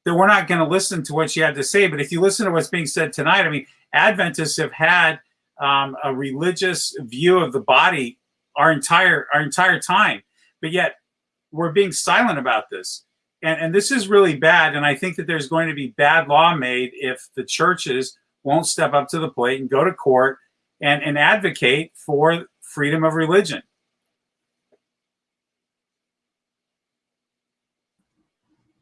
that we're not going to listen to what you had to say. But if you listen to what's being said tonight, I mean, Adventists have had um, a religious view of the body our entire our entire time, but yet we're being silent about this. And, and this is really bad. And I think that there's going to be bad law made if the churches won't step up to the plate and go to court and, and advocate for freedom of religion.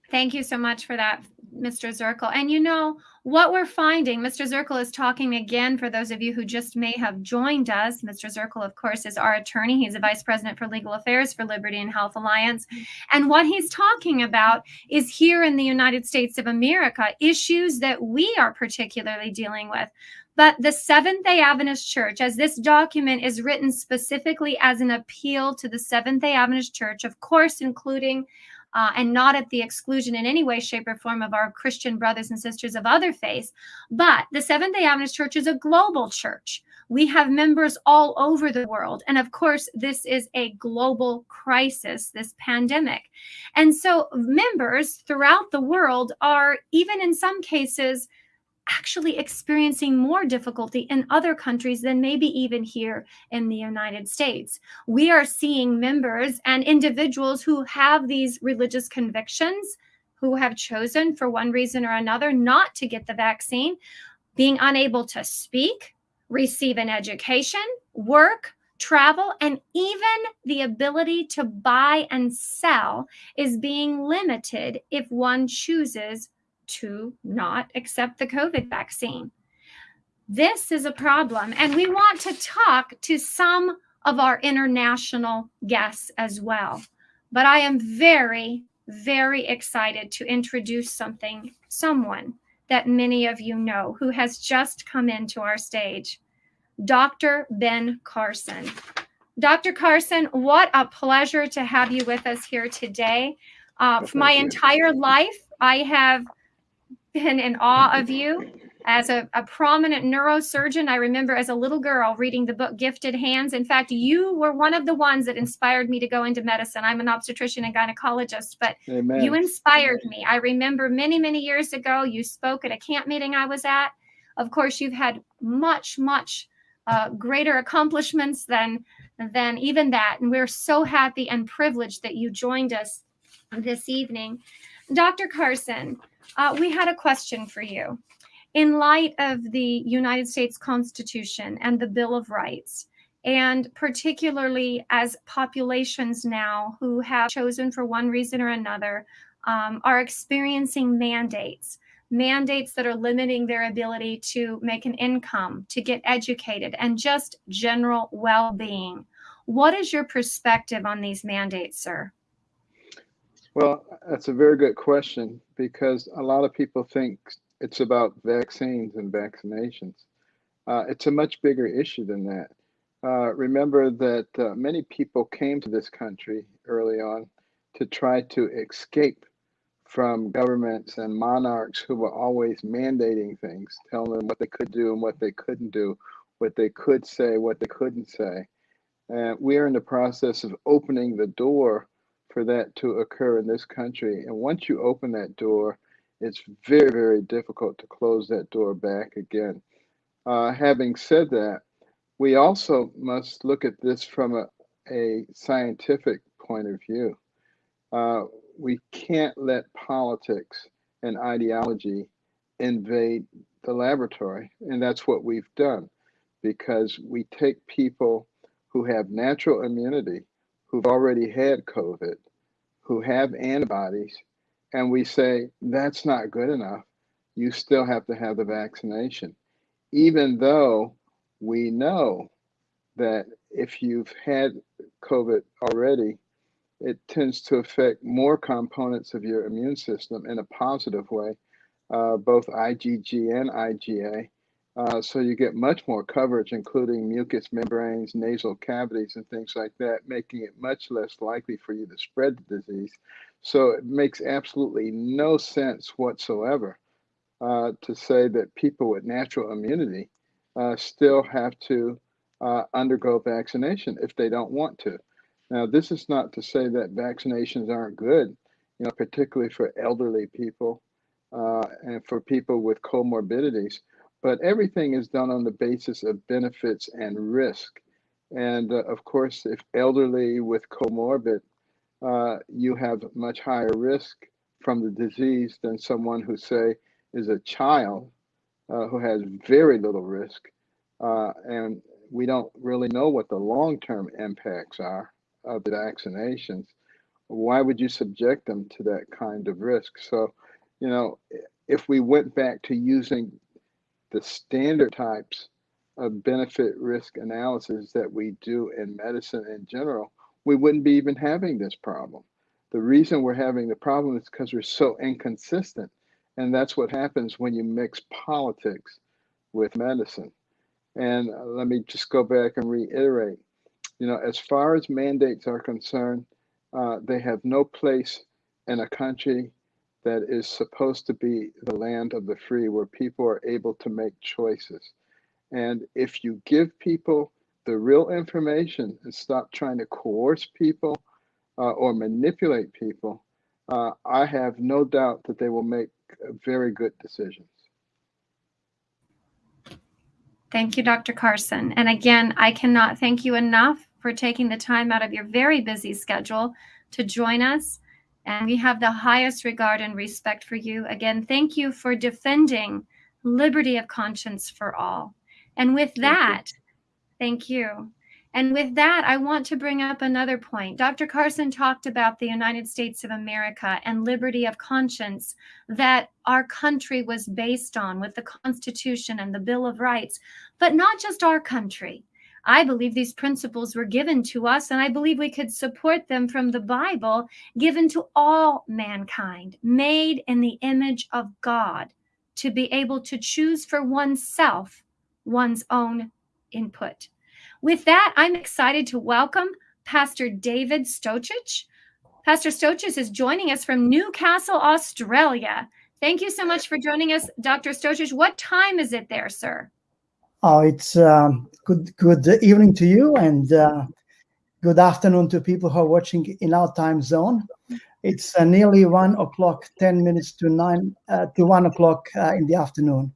Thank you so much for that, Mr. Zirkle. And you know, what we're finding, Mr. Zirkle is talking again for those of you who just may have joined us. Mr. Zirkle, of course, is our attorney. He's a vice president for legal affairs for Liberty and Health Alliance. And what he's talking about is here in the United States of America, issues that we are particularly dealing with. But the Seventh day Adventist Church, as this document is written specifically as an appeal to the Seventh day Adventist Church, of course, including uh, and not at the exclusion in any way, shape, or form of our Christian brothers and sisters of other faiths. But the Seventh day Adventist Church is a global church. We have members all over the world. And of course, this is a global crisis, this pandemic. And so members throughout the world are, even in some cases, actually experiencing more difficulty in other countries than maybe even here in the United States. We are seeing members and individuals who have these religious convictions who have chosen for one reason or another not to get the vaccine, being unable to speak, receive an education, work, travel, and even the ability to buy and sell is being limited if one chooses to not accept the COVID vaccine. This is a problem, and we want to talk to some of our international guests as well. But I am very, very excited to introduce something, someone that many of you know who has just come into our stage. Dr. Ben Carson. Dr. Carson, what a pleasure to have you with us here today. Uh, for my entire life, I have been in awe of you. As a, a prominent neurosurgeon, I remember as a little girl reading the book Gifted Hands. In fact, you were one of the ones that inspired me to go into medicine. I'm an obstetrician and gynecologist, but Amen. you inspired me. I remember many, many years ago, you spoke at a camp meeting I was at. Of course, you've had much, much uh, greater accomplishments than than even that, and we're so happy and privileged that you joined us this evening, Dr. Carson. Uh, we had a question for you. In light of the United States Constitution and the Bill of Rights, and particularly as populations now who have chosen for one reason or another um, are experiencing mandates, mandates that are limiting their ability to make an income, to get educated, and just general well being. What is your perspective on these mandates, sir? Well, that's a very good question because a lot of people think it's about vaccines and vaccinations. Uh, it's a much bigger issue than that. Uh, remember that uh, many people came to this country early on to try to escape from governments and monarchs who were always mandating things, telling them what they could do and what they couldn't do, what they could say, what they couldn't say. And we are in the process of opening the door for that to occur in this country. And once you open that door, it's very, very difficult to close that door back again. Uh, having said that, we also must look at this from a, a scientific point of view. Uh, we can't let politics and ideology invade the laboratory. And that's what we've done because we take people who have natural immunity, who've already had COVID, who have antibodies, and we say, that's not good enough. You still have to have the vaccination. Even though we know that if you've had COVID already, it tends to affect more components of your immune system in a positive way, uh, both IgG and IgA. Uh, so you get much more coverage, including mucous membranes, nasal cavities, and things like that, making it much less likely for you to spread the disease. So it makes absolutely no sense whatsoever uh, to say that people with natural immunity uh, still have to uh, undergo vaccination if they don't want to. Now, this is not to say that vaccinations aren't good, you know, particularly for elderly people uh, and for people with comorbidities. But everything is done on the basis of benefits and risk. And uh, of course, if elderly with comorbid, uh, you have much higher risk from the disease than someone who, say, is a child uh, who has very little risk. Uh, and we don't really know what the long term impacts are of the vaccinations. Why would you subject them to that kind of risk? So, you know, if we went back to using the standard types of benefit risk analysis that we do in medicine in general, we wouldn't be even having this problem. The reason we're having the problem is because we're so inconsistent. And that's what happens when you mix politics with medicine. And uh, let me just go back and reiterate you know, as far as mandates are concerned, uh, they have no place in a country that is supposed to be the land of the free, where people are able to make choices. And if you give people the real information and stop trying to coerce people uh, or manipulate people, uh, I have no doubt that they will make very good decisions. Thank you, Dr. Carson. And again, I cannot thank you enough for taking the time out of your very busy schedule to join us And we have the highest regard and respect for you. Again, thank you for defending liberty of conscience for all. And with that, thank you. And with that, I want to bring up another point. Dr. Carson talked about the United States of America and liberty of conscience that our country was based on with the Constitution and the Bill of Rights, but not just our country. I believe these principles were given to us, and I believe we could support them from the Bible, given to all mankind, made in the image of God, to be able to choose for oneself one's own input. With that, I'm excited to welcome Pastor David Stochich. Pastor Stochich is joining us from Newcastle, Australia. Thank you so much for joining us, Dr. Stochich. What time is it there, sir? Oh, it's um, good good evening to you and uh, good afternoon to people who are watching in our time zone. It's uh, nearly one o'clock, ten minutes to nine uh, to one o'clock uh, in the afternoon.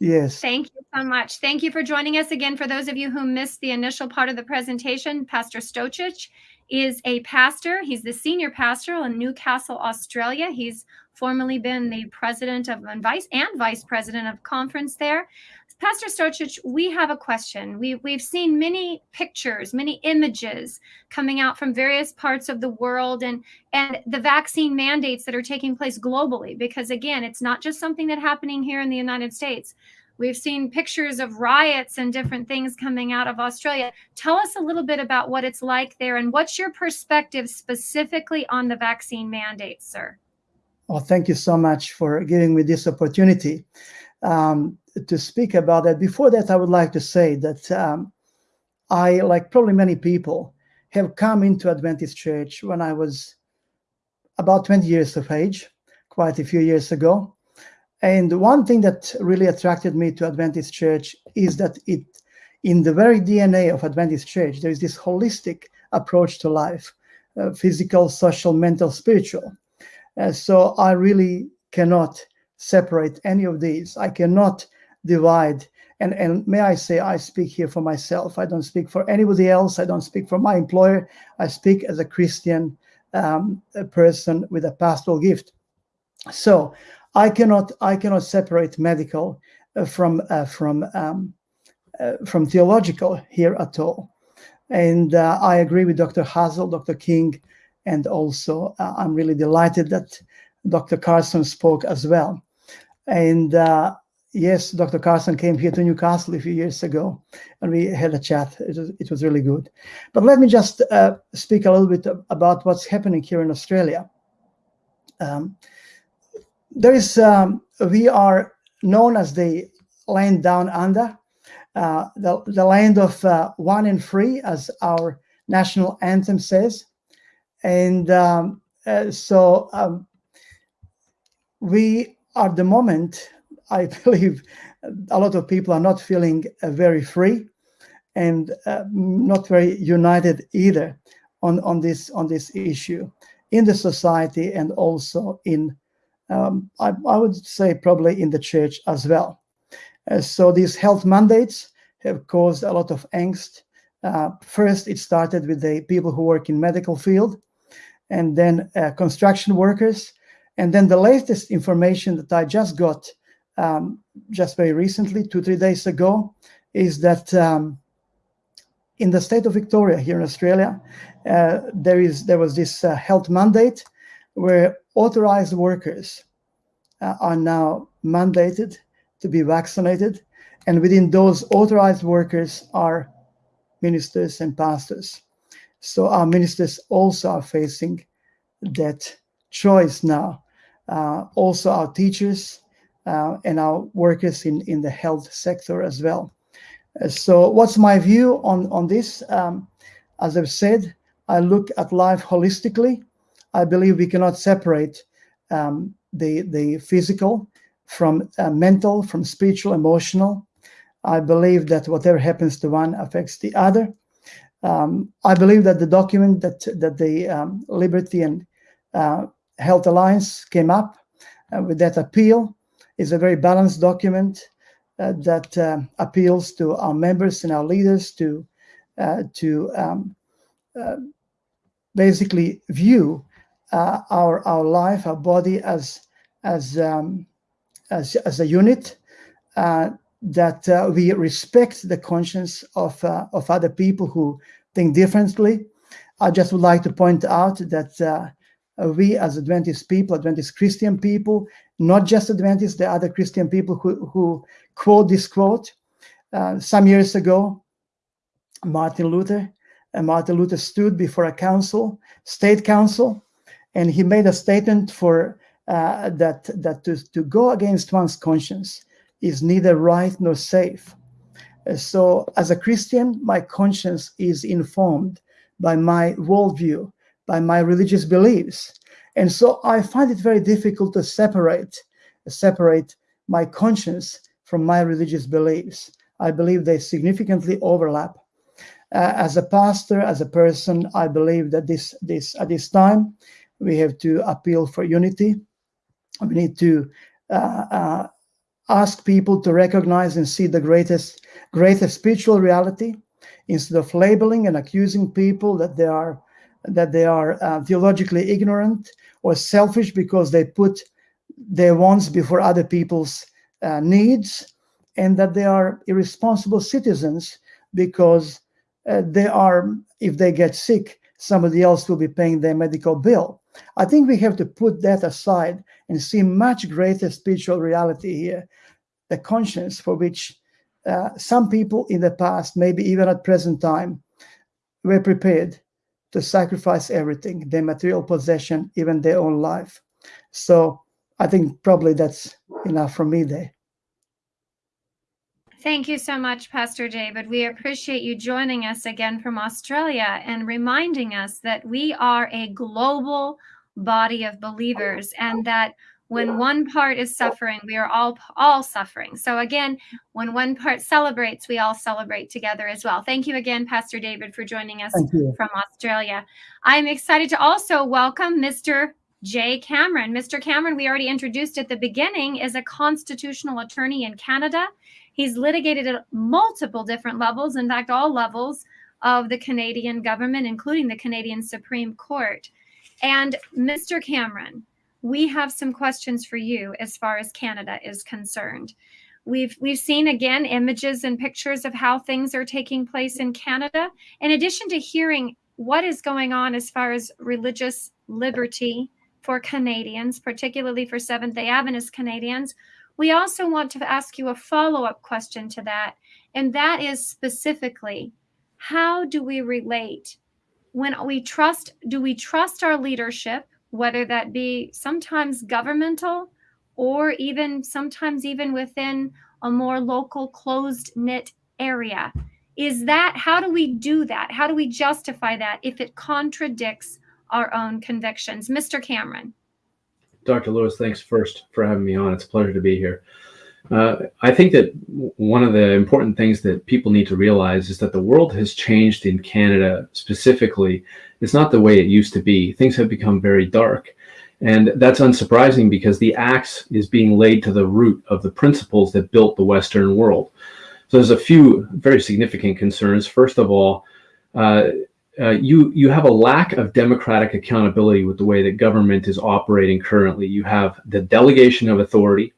Yes. Thank you so much. Thank you for joining us again. For those of you who missed the initial part of the presentation, Pastor Stochich is a pastor. He's the senior pastor in Newcastle, Australia. He's formerly been the president of and vice and vice president of conference there. Pastor Stochich, we have a question. We, we've seen many pictures, many images coming out from various parts of the world and, and the vaccine mandates that are taking place globally. Because again, it's not just something that's happening here in the United States. We've seen pictures of riots and different things coming out of Australia. Tell us a little bit about what it's like there and what's your perspective specifically on the vaccine mandates, sir? Well, thank you so much for giving me this opportunity. Um, to speak about that. Before that, I would like to say that um, I, like probably many people, have come into Adventist Church when I was about 20 years of age, quite a few years ago. And one thing that really attracted me to Adventist Church is that it, in the very DNA of Adventist Church, there is this holistic approach to life, uh, physical, social, mental, spiritual. Uh, so I really cannot separate any of these. I cannot divide. And, and may I say, I speak here for myself. I don't speak for anybody else. I don't speak for my employer. I speak as a Christian um, a person with a pastoral gift. So I cannot I cannot separate medical uh, from uh, from um, uh, from theological here at all. And uh, I agree with Dr. Hasel, Dr. King, and also uh, I'm really delighted that Dr. Carson spoke as well. And uh, yes, Dr. Carson came here to Newcastle a few years ago, and we had a chat. It was, it was really good. But let me just uh, speak a little bit about what's happening here in Australia. Um, there is, um, we are known as the land down under, uh, the, the land of uh, one and free, as our national anthem says. And um, uh, so um, we, at the moment, I believe a lot of people are not feeling uh, very free and uh, not very united either on, on this on this issue in the society and also in um, I, I, would say probably in the church as well. Uh, so these health mandates have caused a lot of angst. Uh, first, it started with the people who work in medical field, and then uh, construction workers, and then the latest information that I just got um, just very recently, two, three days ago, is that um, in the state of Victoria here in Australia, uh, there is there was this uh, health mandate where authorized workers uh, are now mandated to be vaccinated, and within those authorized workers are ministers and pastors. So our ministers also are facing that choice now. Uh, also, our teachers uh, and our workers in, in the health sector as well. Uh, so what's my view on, on this? Um, as I've said, I look at life holistically. I believe we cannot separate um, the, the physical from uh, mental, from spiritual, emotional. I believe that whatever happens to one affects the other. Um, I believe that the document that, that the um, Liberty and uh, Health Alliance came up uh, with that appeal is a very balanced document uh, that uh, appeals to our members and our leaders to uh, to um, uh, basically view uh, our our life, our body as as um, as, as a unit, that we respect the conscience of of other people who think differently. I just would like to point out that we as Adventist people, Adventist Christian people, not just Adventists, the other Christian people who, who quote this quote. Uh, some years ago, Martin Luther, and Martin Luther stood before a council, state council, and he made a statement for uh, that that to, to go against one's conscience is neither right nor safe. Uh, so, as a Christian, my conscience is informed by my worldview, by my religious beliefs, and so I find it very difficult to separate separate my conscience from my religious beliefs. I believe they significantly overlap. Uh, as a pastor, as a person, I believe that this this at this time we have to appeal for unity. We need to uh, uh, ask people to recognize and see the greatest greatest spiritual reality instead of labeling and accusing people that they are that they are uh, theologically ignorant or selfish because they put their wants before other people's uh, needs and that they are irresponsible citizens because uh, they are if they get sick somebody else will be paying their medical bill. I think we have to put that aside and see much greater spiritual reality here. The conscience for which uh, some people in the past maybe even at present time were prepared to sacrifice everything their material possession even their own life so i think probably that's enough from me there Thank you so much, Pastor David. We appreciate you joining us again from Australia and reminding us that we are a global body of believers and that when one part is oh. suffering, we are all all suffering. So again, when one part celebrates, we all celebrate together as well. Thank you again, Pastor David, for joining us from Australia. I'm excited to also welcome Mr. Jay Cameron. Mr. Cameron, we already introduced at the beginning, is a constitutional attorney in Canada. He's litigated at multiple different levels, in fact, all levels of the Canadian government, including the Canadian Supreme Court. And Mr. Cameron, we have some questions for you as far as Canada is concerned. We've we've seen again images and pictures of how things are taking place in Canada. In addition to hearing what is going on as far as religious liberty for Canadians, particularly for Seventh day Adventist Canadians, we also want to ask you a follow up question to that. And that is specifically how do we relate when we trust, do we trust our leadership, whether that be sometimes governmental or even sometimes even within a more local closed knit area? Is that how do we do that? How do we justify that if it contradicts our own convictions? Mr. Cameron. Dr. Lewis, thanks first for having me on. It's a pleasure to be here. Uh, I think that one of the important things that people need to realize is that the world has changed in Canada specifically. It's not the way it used to be. Things have become very dark. And that's unsurprising because the axe is being laid to the root of the principles that built the Western world. So there's a few very significant concerns. First of all, uh, uh, you you have a lack of democratic accountability with the way that government is operating currently. You have the delegation of authority,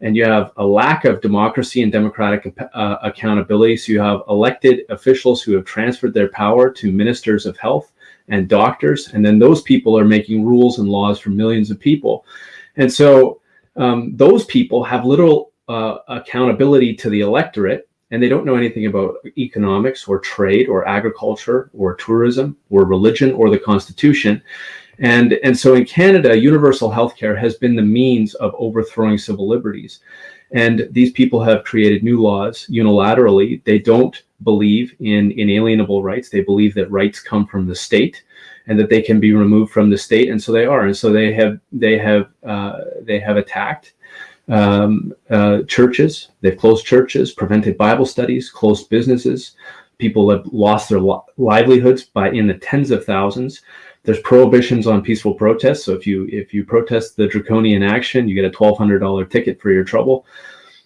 and you have a lack of democracy and democratic uh, accountability. So you have elected officials who have transferred their power to ministers of health and doctors, and then those people are making rules and laws for millions of people, and so um, those people have little uh, accountability to the electorate and they don't know anything about economics or trade or agriculture or tourism or religion or the constitution and and so in canada universal healthcare has been the means of overthrowing civil liberties and these people have created new laws unilaterally they don't believe in inalienable rights they believe that rights come from the state and that they can be removed from the state and so they are and so they have they have uh, they have attacked um, uh, churches. They've closed churches, prevented Bible studies, closed businesses. People have lost their livelihoods by in the tens of thousands. There's prohibitions on peaceful protests. So if you if you protest the draconian action, you get a twelve hundred dollar ticket for your trouble.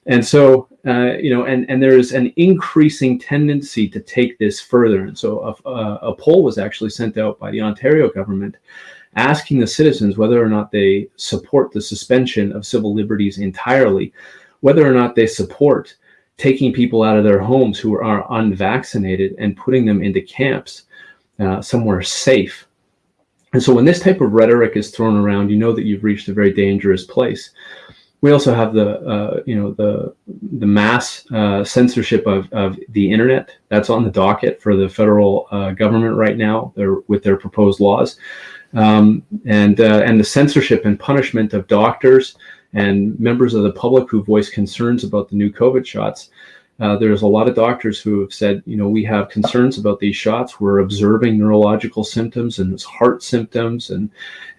And so, uh, you know, and, and there is an increasing tendency to take this further. And so a, a, a poll was actually sent out by the Ontario government asking the citizens whether or not they support the suspension of civil liberties entirely, whether or not they support taking people out of their homes who are unvaccinated and putting them into camps uh, somewhere safe. And so when this type of rhetoric is thrown around, you know that you've reached a very dangerous place. We also have the, uh, you know, the the mass uh, censorship of, of the internet. That's on the docket for the federal uh, government right now with their proposed laws um, and uh, and the censorship and punishment of doctors and members of the public who voice concerns about the new COVID shots. Uh, there's a lot of doctors who have said, you know, we have concerns about these shots. We're observing neurological symptoms and heart symptoms, and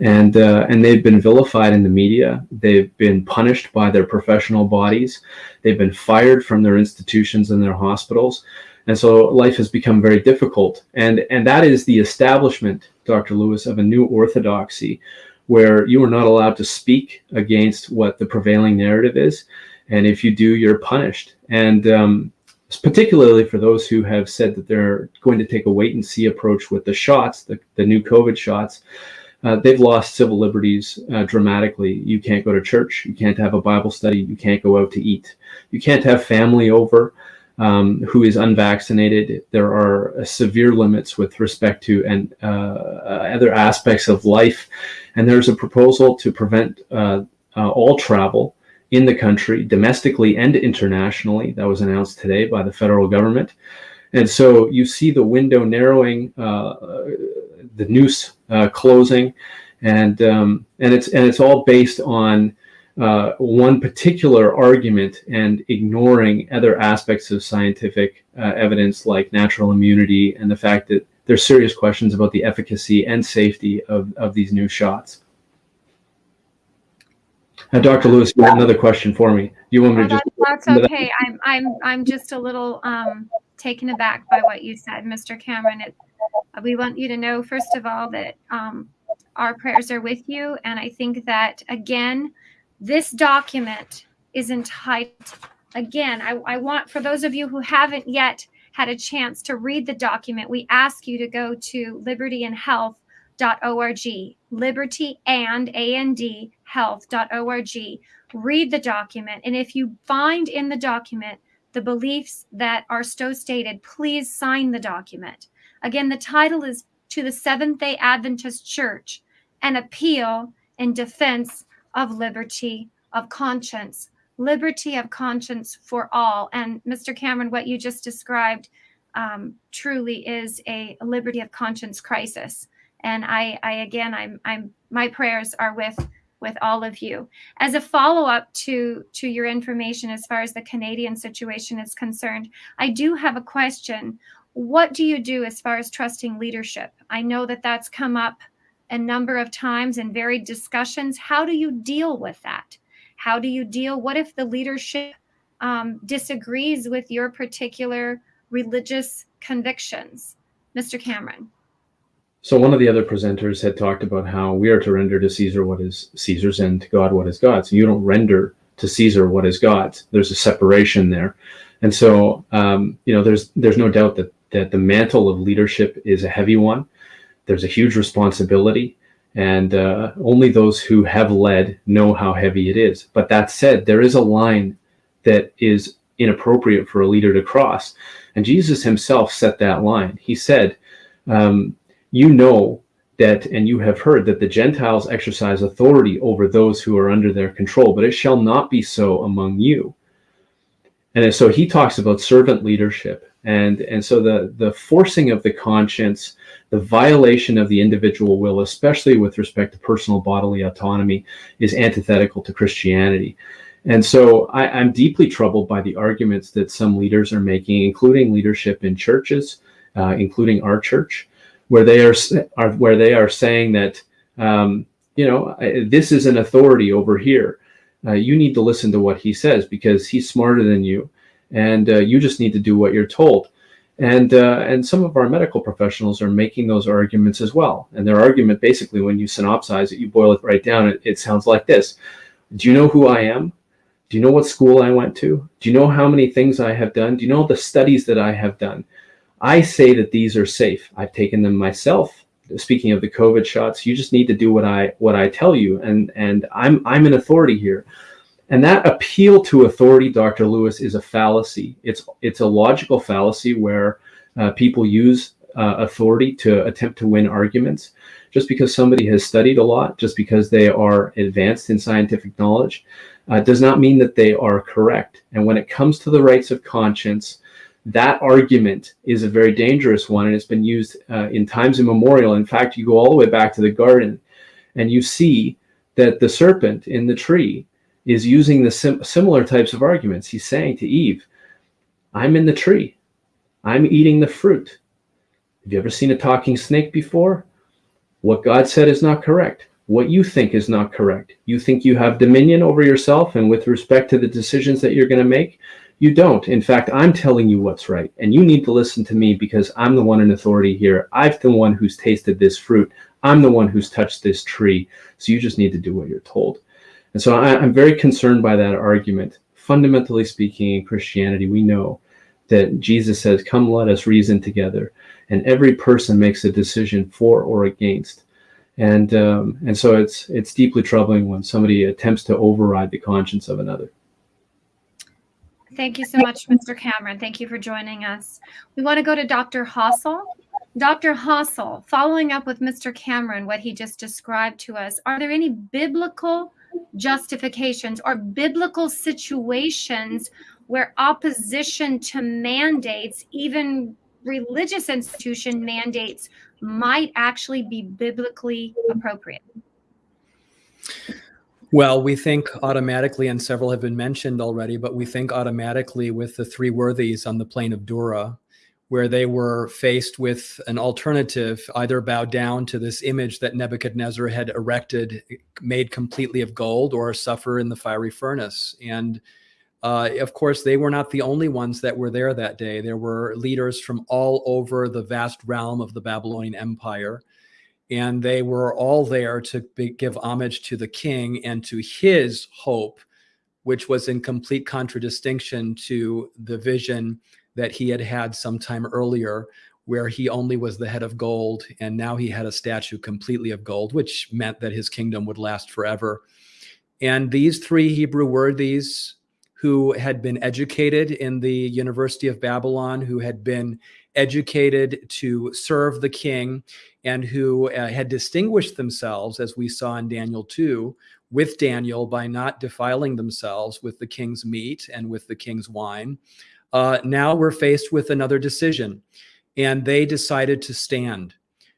and uh, and they've been vilified in the media. They've been punished by their professional bodies. They've been fired from their institutions and their hospitals. And so life has become very difficult. And, and that is the establishment, Dr. Lewis, of a new orthodoxy where you are not allowed to speak against what the prevailing narrative is. And if you do, you're punished. And um, particularly for those who have said that they're going to take a wait and see approach with the shots, the, the new COVID shots, uh, they've lost civil liberties uh, dramatically. You can't go to church. You can't have a Bible study. You can't go out to eat. You can't have family over um, who is unvaccinated. There are uh, severe limits with respect to and uh, other aspects of life. And there's a proposal to prevent uh, uh, all travel in the country, domestically and internationally. That was announced today by the federal government. And so you see the window narrowing, uh, the noose closing, and um, and it's and it's all based on uh, one particular argument and ignoring other aspects of scientific uh, evidence like natural immunity and the fact that there's serious questions about the efficacy and safety of, of these new shots. Dr. Lewis, you have another question for me. You want me to just? That's, that's okay. I'm I'm I'm just a little um, taken aback by what you said, Mr. Cameron. It, we want you to know, first of all, that um, our prayers are with you, and I think that again, this document is entitled, again, I, I want for those of you who haven't yet had a chance to read the document, we ask you to go to libertyandhealth.org, liberty and A-N-D health.org. Read the document. And if you find in the document the beliefs that are so stated, please sign the document. Again, the title is To the Seventh day Adventist Church, an appeal in defense of liberty of conscience, liberty of conscience for all. And Mr. Cameron, what you just described um, truly is a, liberty of conscience crisis. And I, I again, I'm, I'm, my prayers are with with all of you. As a follow-up to to your information as far as the Canadian situation is concerned, I do have a question. What do you do as far as trusting leadership? I know that that's come up a number of times in varied discussions. How do you deal with that? How do you deal? What if the leadership um, disagrees with your particular religious convictions? Mr. Cameron. So one of the other presenters had talked about how we are to render to Caesar what is Caesar's and to God what is God's. You don't render to Caesar what is God's. There's a separation there. And so, um, you know, there's there's no doubt that that the mantle of leadership is a heavy one there's a huge responsibility and uh, only those who have led know how heavy it is. But that said, there is a line that is inappropriate for a leader to cross. And Jesus himself set that line. He said, um, you know that, and you have heard that the Gentiles exercise authority over those who are under their control, but it shall not be so among you. And so he talks about servant leadership. And, and so the, the forcing of the conscience, the violation of the individual will, especially with respect to personal bodily autonomy, is antithetical to Christianity. And so I, am deeply troubled by the arguments that some leaders are making, including leadership in churches, uh, including our church, where they are, are where they are saying that um, you know this is an authority over here. Uh, you need to listen to what he says because he's smarter than you, and uh, you just need to do what you're told. And, uh, and some of our medical professionals are making those arguments as well. And their argument, basically, when you synopsize it, you boil it right down, it, it sounds like this. Do you know who I am? Do you know what school I went to? Do you know how many things I have done? Do you know the studies that I have done? I say that these are safe. I've taken them myself. Speaking of the COVID shots, you just need to do what I what I tell you, and and I'm I'm an authority here. And that appeal to authority, Dr. Lewis, is a fallacy. It's it's a logical fallacy where uh, people use uh, authority to attempt to win arguments. Just because somebody has studied a lot, just because they are advanced in scientific knowledge, uh, does not mean that they are correct. And when it comes to the rights of conscience, that argument is a very dangerous one, and it's been used uh, in times immemorial. In fact, you go all the way back to the garden, and you see that the serpent in the tree is using the sim similar types of arguments. He's saying to Eve, I'm in the tree. I'm eating the fruit. Have you ever seen a talking snake before? What God said is not correct. What you think is not correct. You think you have dominion over yourself and with respect to the decisions that you're going to make, you don't. In fact, I'm telling you what's right. And you need to listen to me because I'm the one in authority here. I'm the one who's tasted this fruit. I'm the one who's touched this tree. So you just need to do what you're told. And so I, am very concerned by that argument. Fundamentally speaking, in Christianity, we know that Jesus says, Come, let us reason together. And every person makes a decision for or against. And, um, and so it's, it's deeply troubling when somebody attempts to override the conscience of another. Thank you so much, Mr. Cameron. Thank you for joining us. We want to go to Dr. Hasel. Dr. Hasel, following up with Mr. Cameron, what he just described to us, are there any biblical justifications or biblical situations where opposition to mandates, even religious institution mandates, might actually be biblically appropriate? Well, we think automatically, and several have been mentioned already, but we think automatically with the three worthies on the plain of Dura, where they were faced with an alternative either bow down to this image that Nebuchadnezzar had erected, made completely of gold, or suffer in the fiery furnace. And uh, of course, they were not the only ones that were there that day. There were leaders from all over the vast realm of the Babylonian Empire and they were all there to be, give homage to the king and to his hope, which was in complete contradistinction to the vision that he had had some time earlier, where he only was the head of gold, and now he had a statue completely of gold, which meant that his kingdom would last forever. And these three Hebrew worthies who had been educated in the University of Babylon, who had been educated to serve the king, and who uh, had distinguished themselves, as we saw in Daniel 2, with Daniel by not defiling themselves with the king's meat and with the king's wine. Uh, now we're faced with another decision, and they decided to stand.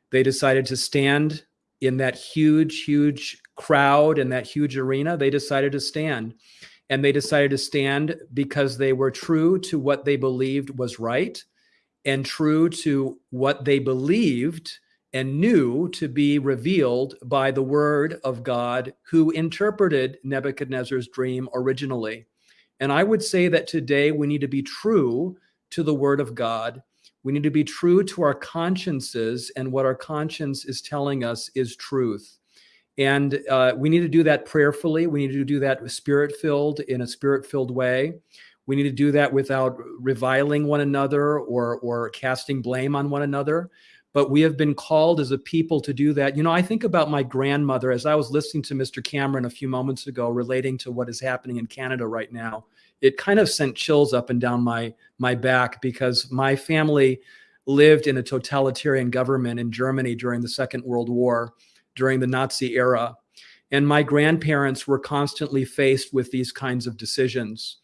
They decided to stand in that huge, huge crowd and that huge arena. They decided to stand. And they decided to stand because they were true to what they believed was right and true to what they believed and knew to be revealed by the word of God who interpreted Nebuchadnezzar's dream originally. And I would say that today we need to be true to the word of God. We need to be true to our consciences, and what our conscience is telling us is truth. And uh, we need to do that prayerfully. We need to do that spirit filled in a spirit filled way. We need to do that without reviling one another or, or casting blame on one another but we have been called as a people to do that. You know, I think about my grandmother as I was listening to Mr. Cameron a few moments ago relating to what is happening in Canada right now. It kind of sent chills up and down my my back because my family lived in a totalitarian government in Germany during the Second World War, during the Nazi era. And my grandparents were constantly faced with these kinds of decisions.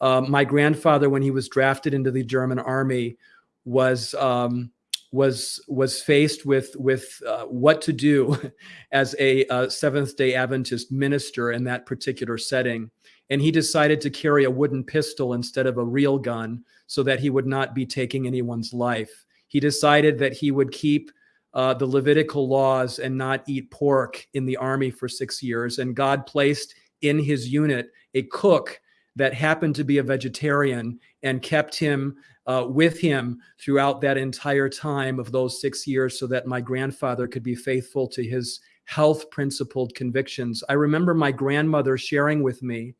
Uh, my grandfather, when he was drafted into the German army, was um, was was faced with with uh, what to do as a uh, Seventh Day Adventist minister in that particular setting, and he decided to carry a wooden pistol instead of a real gun, so that he would not be taking anyone's life. He decided that he would keep uh, the Levitical laws and not eat pork in the army for six years, and God placed in his unit a cook that happened to be a vegetarian and kept him uh, with him throughout that entire time of those six years so that my grandfather could be faithful to his health principled convictions. I remember my grandmother sharing with me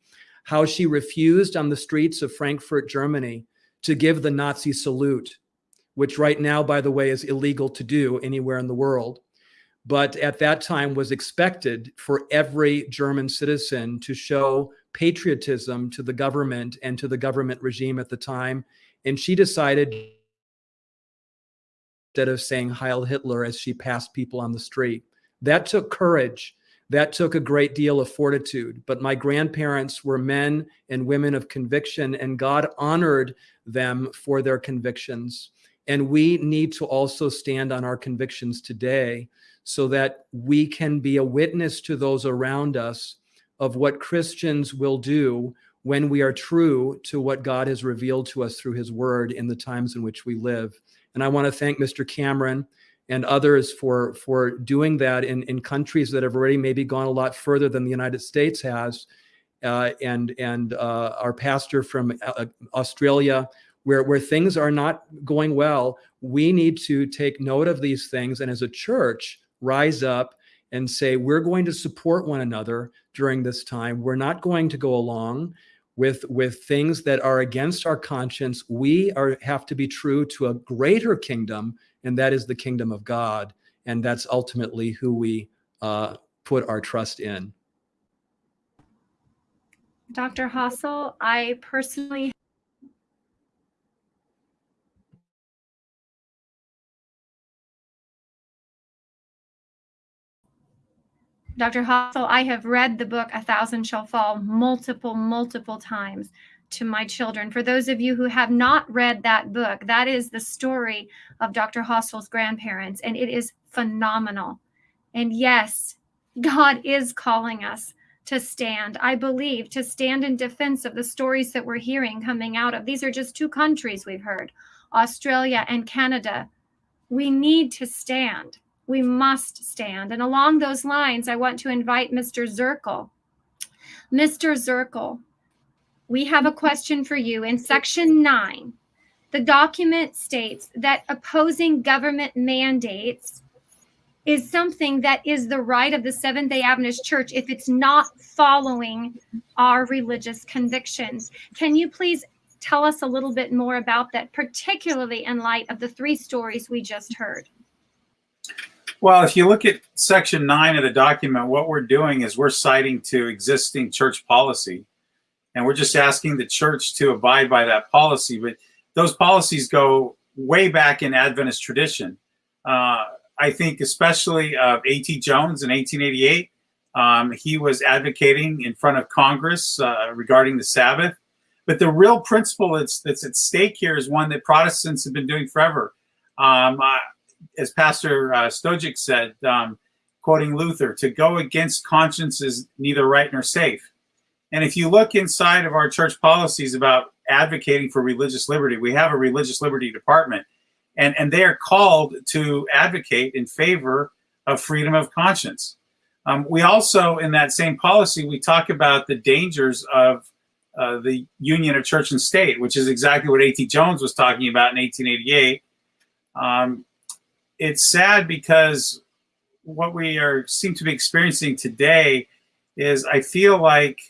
how she refused on the streets of Frankfurt, Germany, to give the Nazi salute, which right now, by the way, is illegal to do anywhere in the world. But at that time was expected for every German citizen to show patriotism to the government and to the government regime at the time. And she decided instead of saying Heil Hitler as she passed people on the street. That took courage. That took a great deal of fortitude. But my grandparents were men and women of conviction, and God honored them for their convictions. And we need to also stand on our convictions today so that we can be a witness to those around us of what Christians will do when we are true to what God has revealed to us through his word in the times in which we live. And I want to thank Mr. Cameron and others for, for doing that in, in countries that have already maybe gone a lot further than the United States has. Uh, and and uh, our pastor from uh, Australia, where, where things are not going well, we need to take note of these things. And as a church, rise up and say, we're going to support one another during this time. We're not going to go along with, with things that are against our conscience. We are, have to be true to a greater kingdom, and that is the kingdom of God. And that's ultimately who we uh, put our trust in. Dr. Hasel, I personally Dr. Hasel, I have read the book A Thousand Shall Fall multiple, multiple times to my children. For those of you who have not read that book, that is the story of Dr. Hasel's grandparents, and it is phenomenal. And yes, God is calling us to stand, I believe, to stand in defense of the stories that we're hearing coming out of. These are just two countries we've heard Australia and Canada. We need to stand we must stand. And along those lines, I want to invite Mr. Zirkle. Mr. Zirkle, we have a question for you. In section nine, the document states that opposing government mandates is something that is the right of the Seventh day Adventist Church if it's not following our religious convictions. Can you please tell us a little bit more about that, particularly in light of the three stories we just heard? Well, if you look at section nine of the document, what we're doing is we're citing to existing church policy. And we're just asking the church to abide by that policy. But those policies go way back in Adventist tradition. Uh, I think especially of A.T. Jones in 1888. Um, he was advocating in front of Congress uh, regarding the Sabbath. But the real principle that's, that's at stake here is one that Protestants have been doing forever. Um, as Pastor uh, Stojic said, um, quoting Luther, to go against conscience is neither right nor safe. And if you look inside of our church policies about advocating for religious liberty, we have a religious liberty department, and, and they are called to advocate in favor of freedom of conscience. Um, we also, in that same policy, we talk about the dangers of uh, the union of church and state, which is exactly what A.T. Jones was talking about in 1888. Um, it's sad because what we are seem to be experiencing today is I feel like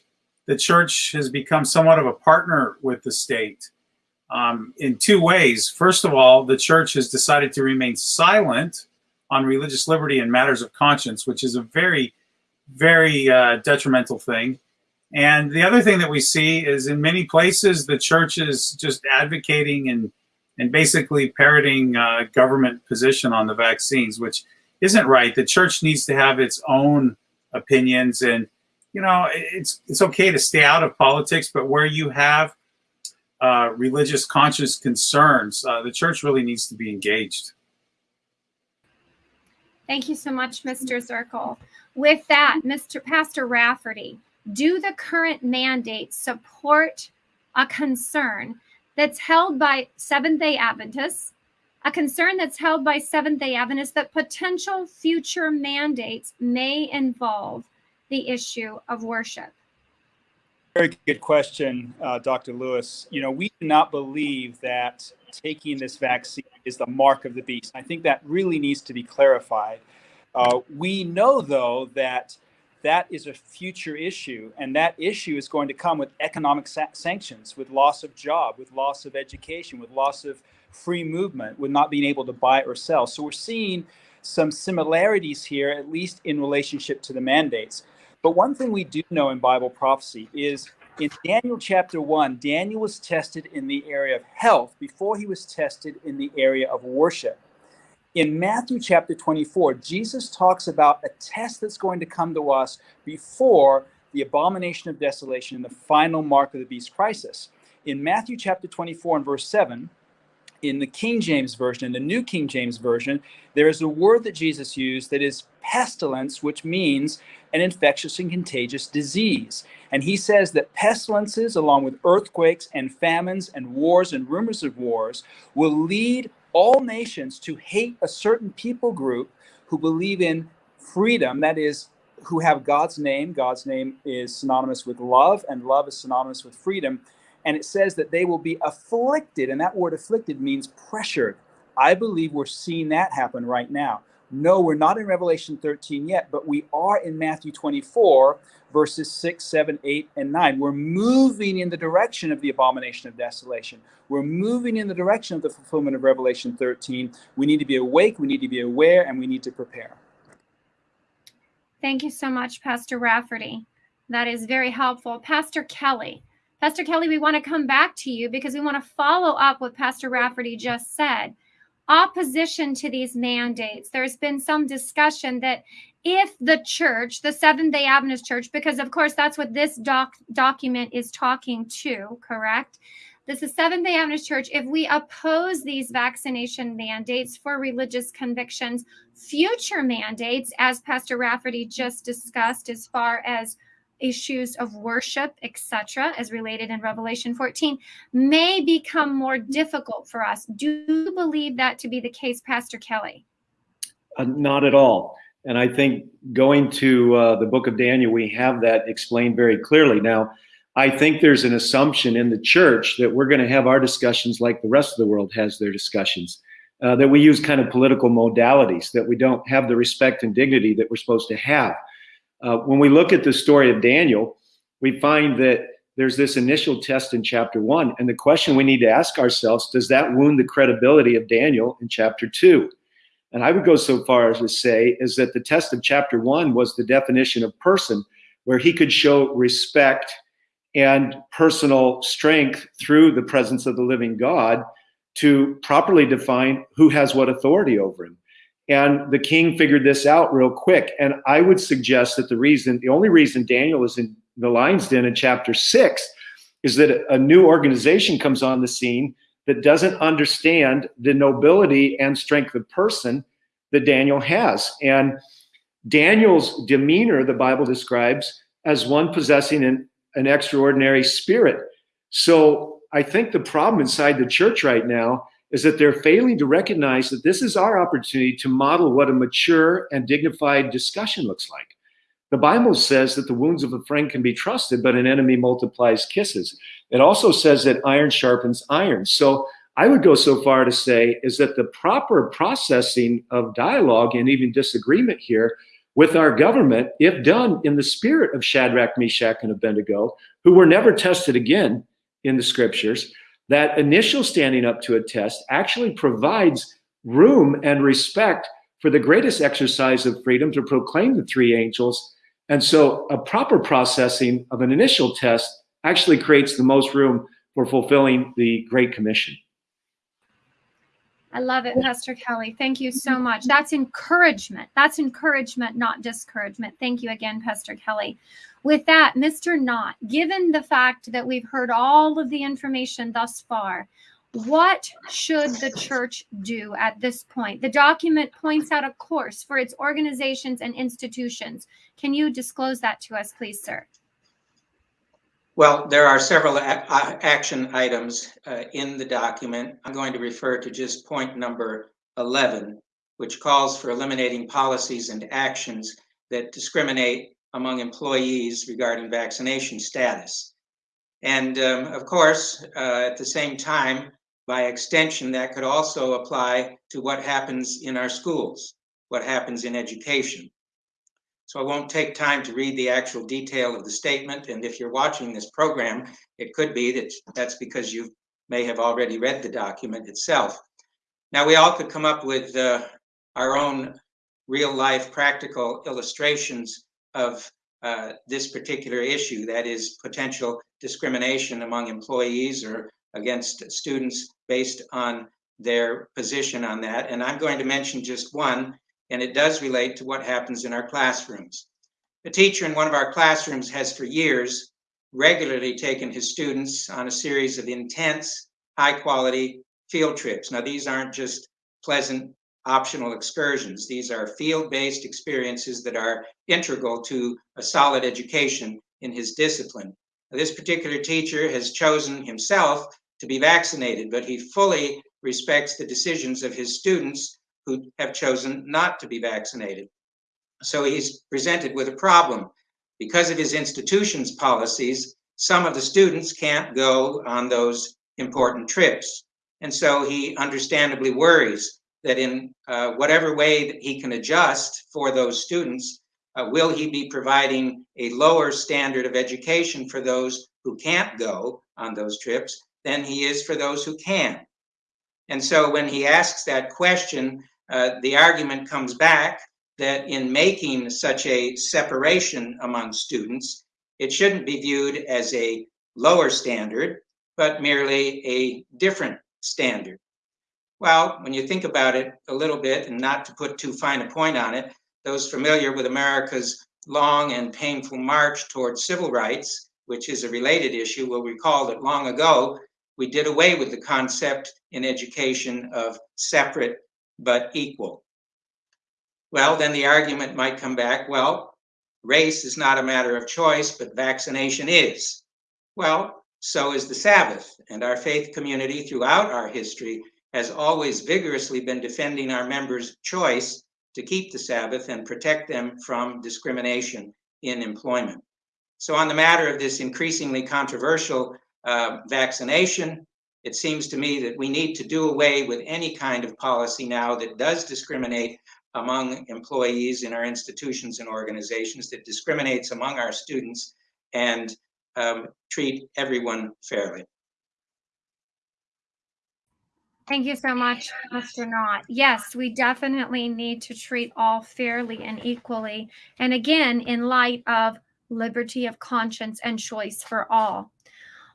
the church has become somewhat of a partner with the state um, in two ways. First of all, the church has decided to remain silent on religious liberty and matters of conscience, which is a very, very uh, detrimental thing. And the other thing that we see is in many places, the church is just advocating and and basically parroting uh, government position on the vaccines, which isn't right. The church needs to have its own opinions, and you know it's it's okay to stay out of politics, but where you have uh, religious conscious concerns, uh, the church really needs to be engaged. Thank you so much, Mr. Zirkle. With that, Mr. Pastor Rafferty, do the current mandates support a concern that's held by Seventh day Adventists, a concern that's held by Seventh day Adventists that potential future mandates may involve the issue of worship? Very good question, uh, Dr. Lewis. You know, we do not believe that taking this vaccine is the mark of the beast. I think that really needs to be clarified. Uh, we know, though, that that is a future issue. And that issue is going to come with economic sa sanctions, with loss of job, with loss of education, with loss of free movement, with not being able to buy or sell. So we're seeing some similarities here, at least in relationship to the mandates. But one thing we do know in Bible prophecy is in Daniel chapter 1, Daniel was tested in the area of health before he was tested in the area of worship. In Matthew chapter 24, Jesus talks about a test that's going to come to us before the abomination of desolation and the final mark of the beast crisis. In Matthew chapter 24 and verse 7, in the King James Version, in the New King James Version, there is a word that Jesus used that is pestilence, which means an infectious and contagious disease. And he says that pestilences, along with earthquakes and famines and wars and rumors of wars, will lead all nations to hate a certain people group who believe in freedom, that is, who have God's name. God's name is synonymous with love, and love is synonymous with freedom. And it says that they will be afflicted, and that word afflicted means pressured. I believe we're seeing that happen right now. No, we're not in Revelation 13 yet, but we are in Matthew 24, verses 6, 7, 8, and 9. We're moving in the direction of the abomination of desolation. We're moving in the direction of the fulfillment of Revelation 13. We need to be awake, we need to be aware, and we need to prepare. Thank you so much, Pastor Rafferty. That is very helpful. Pastor Kelly. Pastor Kelly, we want to come back to you because we want to follow up what Pastor Rafferty just said opposition to these mandates. There's been some discussion that if the church, the Seventh day Adventist Church, because of course that's what this doc document is talking to, correct? This is Seventh day Adventist Church. If we oppose these vaccination mandates for religious convictions, future mandates, as Pastor Rafferty just discussed, as far as issues of worship, etc., as related in Revelation 14, may become more difficult for us. Do you believe that to be the case, Pastor Kelly? Uh, not at all. And I think going to uh, the book of Daniel, we have that explained very clearly. Now, I think there's an assumption in the church that we're going to have our discussions like the rest of the world has their discussions, uh, that we use kind of political modalities, that we don't have the respect and dignity that we're supposed to have. Uh, when we look at the story of Daniel, we find that there's this initial test in chapter one. And the question we need to ask ourselves does that wound the credibility of Daniel in chapter two? And I would go so far as to say is that the test of chapter one was the definition of person, where he could show respect and personal strength through the presence of the living God to properly define who has what authority over him. And the king figured this out real quick. And I would suggest that the reason, the only reason Daniel is in the lion's den in chapter six is that a new organization comes on the scene that doesn't understand the nobility and strength of person that Daniel has. And Daniel's demeanor, the Bible describes as one possessing an, an extraordinary spirit. So I think the problem inside the church right now is that they're failing to recognize that this is our opportunity to model what a mature and dignified discussion looks like. The Bible says that the wounds of a friend can be trusted, but an enemy multiplies kisses. It also says that iron sharpens iron. So I would go so far to say is that the proper processing of dialogue and even disagreement here with our government, if done in the spirit of Shadrach, Meshach, and Abednego, who were never tested again in the scriptures, that initial standing up to a test actually provides room and respect for the greatest exercise of freedom to proclaim the three angels. And so a proper processing of an initial test actually creates the most room for fulfilling the Great Commission. I love it, Pastor Kelly. Thank you so mm-hmm. much. That's encouragement. That's encouragement, not discouragement. Thank you again, Pastor Kelly. With that, Mr. Knott, given the fact that we've heard all of the information thus far, what should the church do at this point? The document points out a course for its organizations and institutions. Can you disclose that to us, please, sir? Well, there are several action items uh, in the document. I'm going to refer to just point number 11, which calls for eliminating policies and actions that discriminate among employees regarding vaccination status. And um, of course, uh, at the same time, by extension, that could also apply to what happens in our schools, what happens in education. So I won't take time to read the actual detail of the statement. And if you're watching this program, it could be that that's because you may have already read the document itself. Now, we all could come up with uh, our own real life practical illustrations of uh, this particular issue, that is potential discrimination among employees or against students based on their position on that. And I'm going to mention just one, and it does relate to what happens in our classrooms. A teacher in one of our classrooms has for years regularly taken his students on a series of intense, high quality field trips. Now, these aren't just pleasant optional excursions. These are field-based experiences that are integral to a solid education in his discipline. Now, this particular teacher has chosen himself to be vaccinated, but he fully respects the decisions of his students who have chosen not to be vaccinated. So he's presented with a problem. Because of his institution's policies, some of the students can't go on those important trips. And so he understandably worries that in uh, whatever way that he can adjust for those students, uh, will he be providing a lower standard of education for those who can't go on those trips than he is for those who can? And so when he asks that question, uh, the argument comes back that in making such a separation among students, it shouldn't be viewed as a lower standard, but merely a different standard. Well, when you think about it a little bit, and not to put too fine a point on it, those familiar with America's long and painful march towards civil rights, which is a related issue, will recall that long ago we did away with the concept in education of separate but equal. Well, then the argument might come back well, race is not a matter of choice, but vaccination is. Well, so is the Sabbath, and our faith community throughout our history has always vigorously been defending our members' choice to keep the Sabbath and protect them from discrimination in employment. So, on the matter of this increasingly controversial uh, vaccination, it seems to me that we need to do away with any kind of policy now that does discriminate among employees in our institutions and organizations, that discriminates among our students, and um, treat everyone fairly. Thank you so much, Mr. Knott. Yes, we definitely need to treat all fairly and equally. And again, in light of liberty of conscience and choice for all.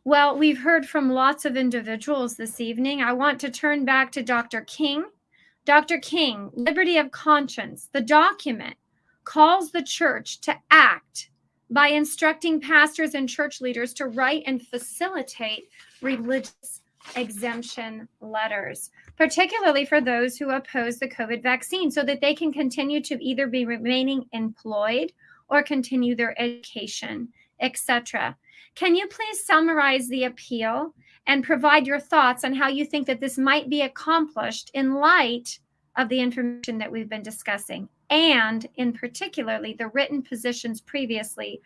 Well, we've heard from lots of individuals this evening. I want to turn back to Dr. King. Dr. King, liberty of conscience, the document calls the church to act by instructing pastors and church leaders to write and facilitate religious exemption letters, particularly for those who oppose the COVID vaccine, so that they can continue to either be remaining employed or continue their education, etc. Can you please summarize the appeal and provide your thoughts on how you think that this might be accomplished in light of the information that we've been discussing, and in particularly the written positions previously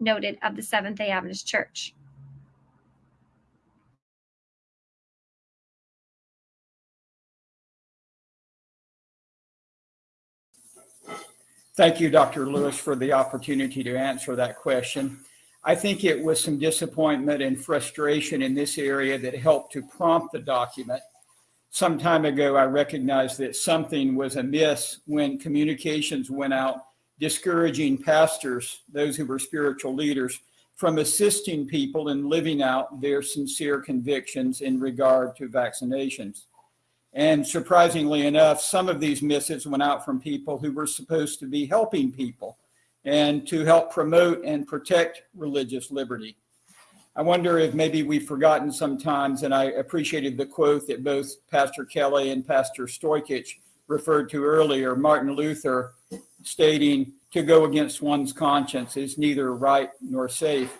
noted of the Seventh day Adventist Church? Thank you, Dr. Lewis, for the opportunity to answer that question. I think it was some disappointment and frustration in this area that helped to prompt the document. Some time ago, I recognized that something was amiss when communications went out discouraging pastors, those who were spiritual leaders, from assisting people in living out their sincere convictions in regard to vaccinations. And surprisingly enough, some of these missives went out from people who were supposed to be helping people and to help promote and protect religious liberty. I wonder if maybe we've forgotten sometimes, and I appreciated the quote that both Pastor Kelly and Pastor Stoikich referred to earlier, Martin Luther stating, to go against one's conscience is neither right nor safe.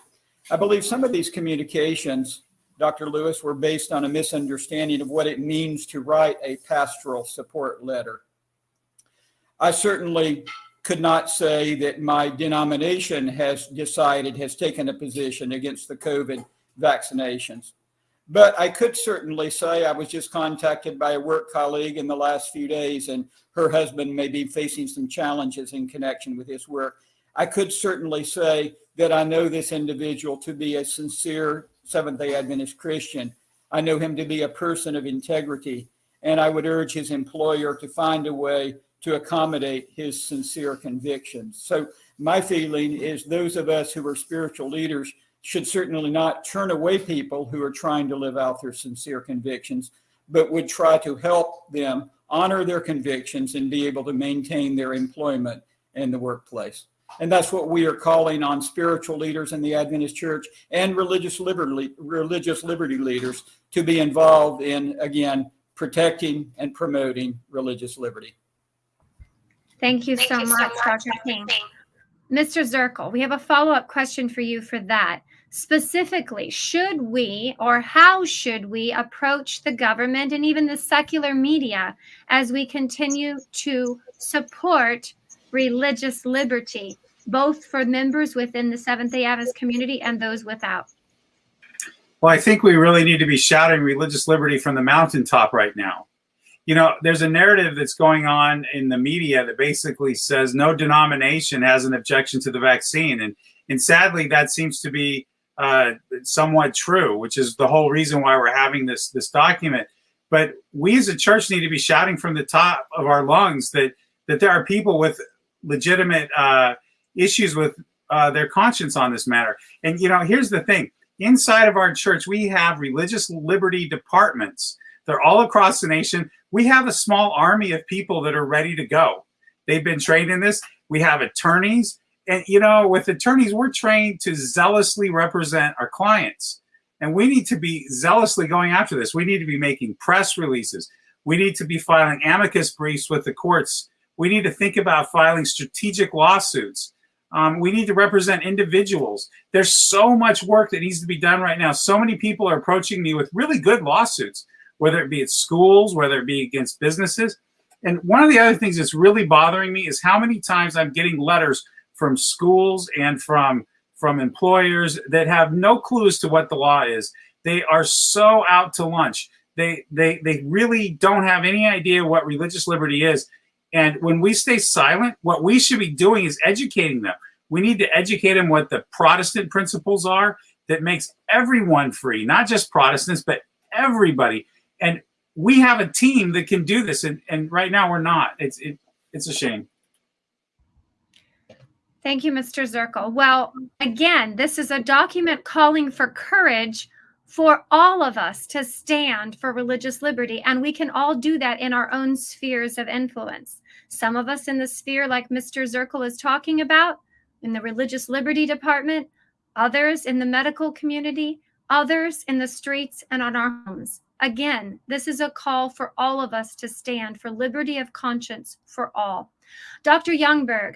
I believe some of these communications Dr. Lewis, were based on a misunderstanding of what it means to write a pastoral support letter. I certainly could not say that my denomination has decided, has taken a position against the COVID vaccinations. But I could certainly say I was just contacted by a work colleague in the last few days, and her husband may be facing some challenges in connection with his work. I could certainly say that I know this individual to be a sincere Seventh day Adventist Christian. I know him to be a person of integrity, and I would urge his employer to find a way to accommodate his sincere convictions. So, my feeling is those of us who are spiritual leaders should certainly not turn away people who are trying to live out their sincere convictions, but would try to help them honor their convictions and be able to maintain their employment in the workplace. And that's what we are calling on spiritual leaders in the Adventist Church and religious liberty, religious liberty leaders to be involved in, again, protecting and promoting religious liberty. Thank you so much, Dr. King. Mr. Zirkle, we have a follow-up question for you for that. Specifically, should we or how should we approach the government and even the secular media as we continue to support religious liberty, both for members within the Seventh day Adventist community and those without? Well, I think we really need to be shouting religious liberty from the mountaintop right now. You know, there's a narrative that's going on in the media that basically says no denomination has an objection to the vaccine. And, and sadly, that seems to be uh, somewhat true, which is the whole reason why we're having this, this document. But we as a church need to be shouting from the top of our lungs that, that there are people with legitimate uh, issues with uh, their conscience on this matter. And, you know, here's the thing. Inside of our church, we have religious liberty departments. They're all across the nation. We have a small army of people that are ready to go. They've been trained in this. We have attorneys. And, you know, with attorneys, we're trained to zealously represent our clients. And we need to be zealously going after this. We need to be making press releases. We need to be filing amicus briefs with the courts we need to think about filing strategic lawsuits. Um, we need to represent individuals. There's so much work that needs to be done right now. So many people are approaching me with really good lawsuits, whether it be at schools, whether it be against businesses. And one of the other things that's really bothering me is how many times I'm getting letters from schools and from from employers that have no clue as to what the law is. They are so out to lunch. They they they really don't have any idea what religious liberty is. And when we stay silent, what we should be doing is educating them. We need to educate them what the Protestant principles are that makes everyone free, not just Protestants, but everybody. And we have a team that can do this. And, and right now we're not. It's, it, it's a shame. Thank you, Mr. Zirkle. Well, again, this is a document calling for courage for all of us to stand for religious liberty. And we can all do that in our own spheres of influence. Some of us in the sphere, like Mr. Zirkle is talking about, in the religious liberty department, others in the medical community, others in the streets and on our homes. Again, this is a call for all of us to stand for liberty of conscience for all. Dr. Youngberg,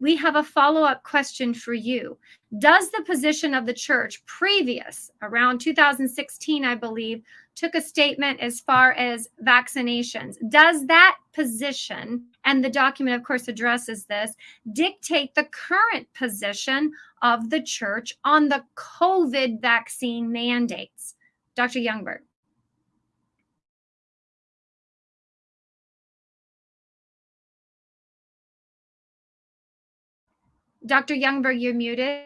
we have a follow-up question for you. Does the position of the church previous, around 2016, I believe, took a statement as far as vaccinations. Does that position, and the document, of course, addresses this, dictate the current position of the church on the COVID vaccine mandates? Dr. Youngberg. Dr. Youngberg, you're muted.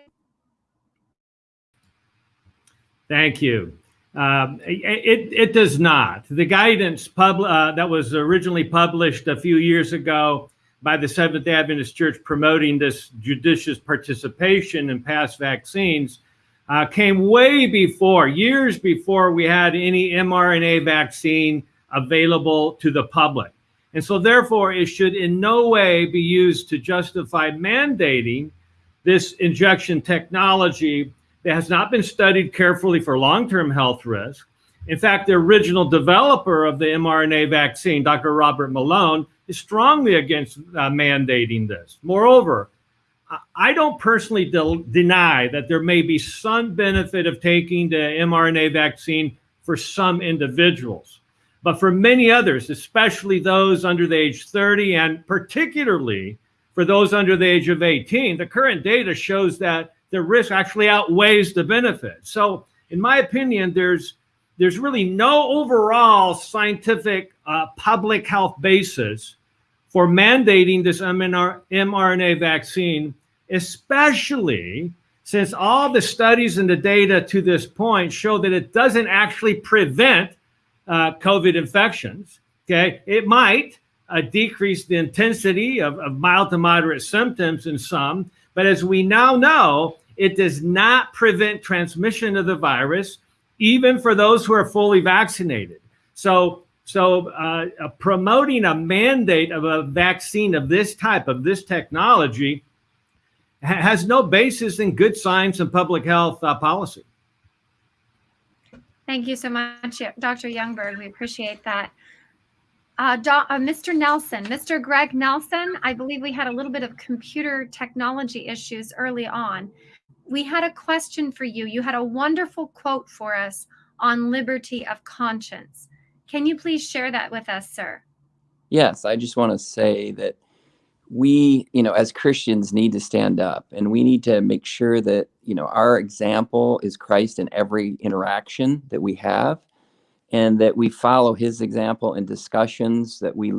Thank you. Um, it, it does not. The guidance pub, uh, that was originally published a few years ago by the Seventh Adventist Church promoting this judicious participation in past vaccines uh, came way before, years before we had any mRNA vaccine available to the public. And so, therefore, it should in no way be used to justify mandating this injection technology that has not been studied carefully for long-term health risk. In fact, the original developer of the mRNA vaccine, Dr. Robert Malone, is strongly against uh, mandating this. Moreover, I don't personally de deny that there may be some benefit of taking the mRNA vaccine for some individuals. But for many others, especially those under the age 30 and particularly for those under the age of 18, the current data shows that the risk actually outweighs the benefit. So, in my opinion, there's there's really no overall scientific uh, public health basis for mandating this mRNA vaccine, especially since all the studies and the data to this point show that it doesn't actually prevent uh, COVID infections. Okay, it might uh, decrease the intensity of, of mild to moderate symptoms in some, but as we now know, it does not prevent transmission of the virus, even for those who are fully vaccinated. So, so uh, uh, promoting a mandate of a vaccine of this type, of this technology, ha has no basis in good science and public health uh, policy. Thank you so much, Dr. Youngberg. We appreciate that. Uh, uh, Mr. Nelson, Mr. Greg Nelson, I believe we had a little bit of computer technology issues early on. We had a question for you. You had a wonderful quote for us on liberty of conscience. Can you please share that with us, sir? Yes, I just want to say that we, you know, as Christians need to stand up and we need to make sure that, you know, our example is Christ in every interaction that we have and that we follow his example in discussions that we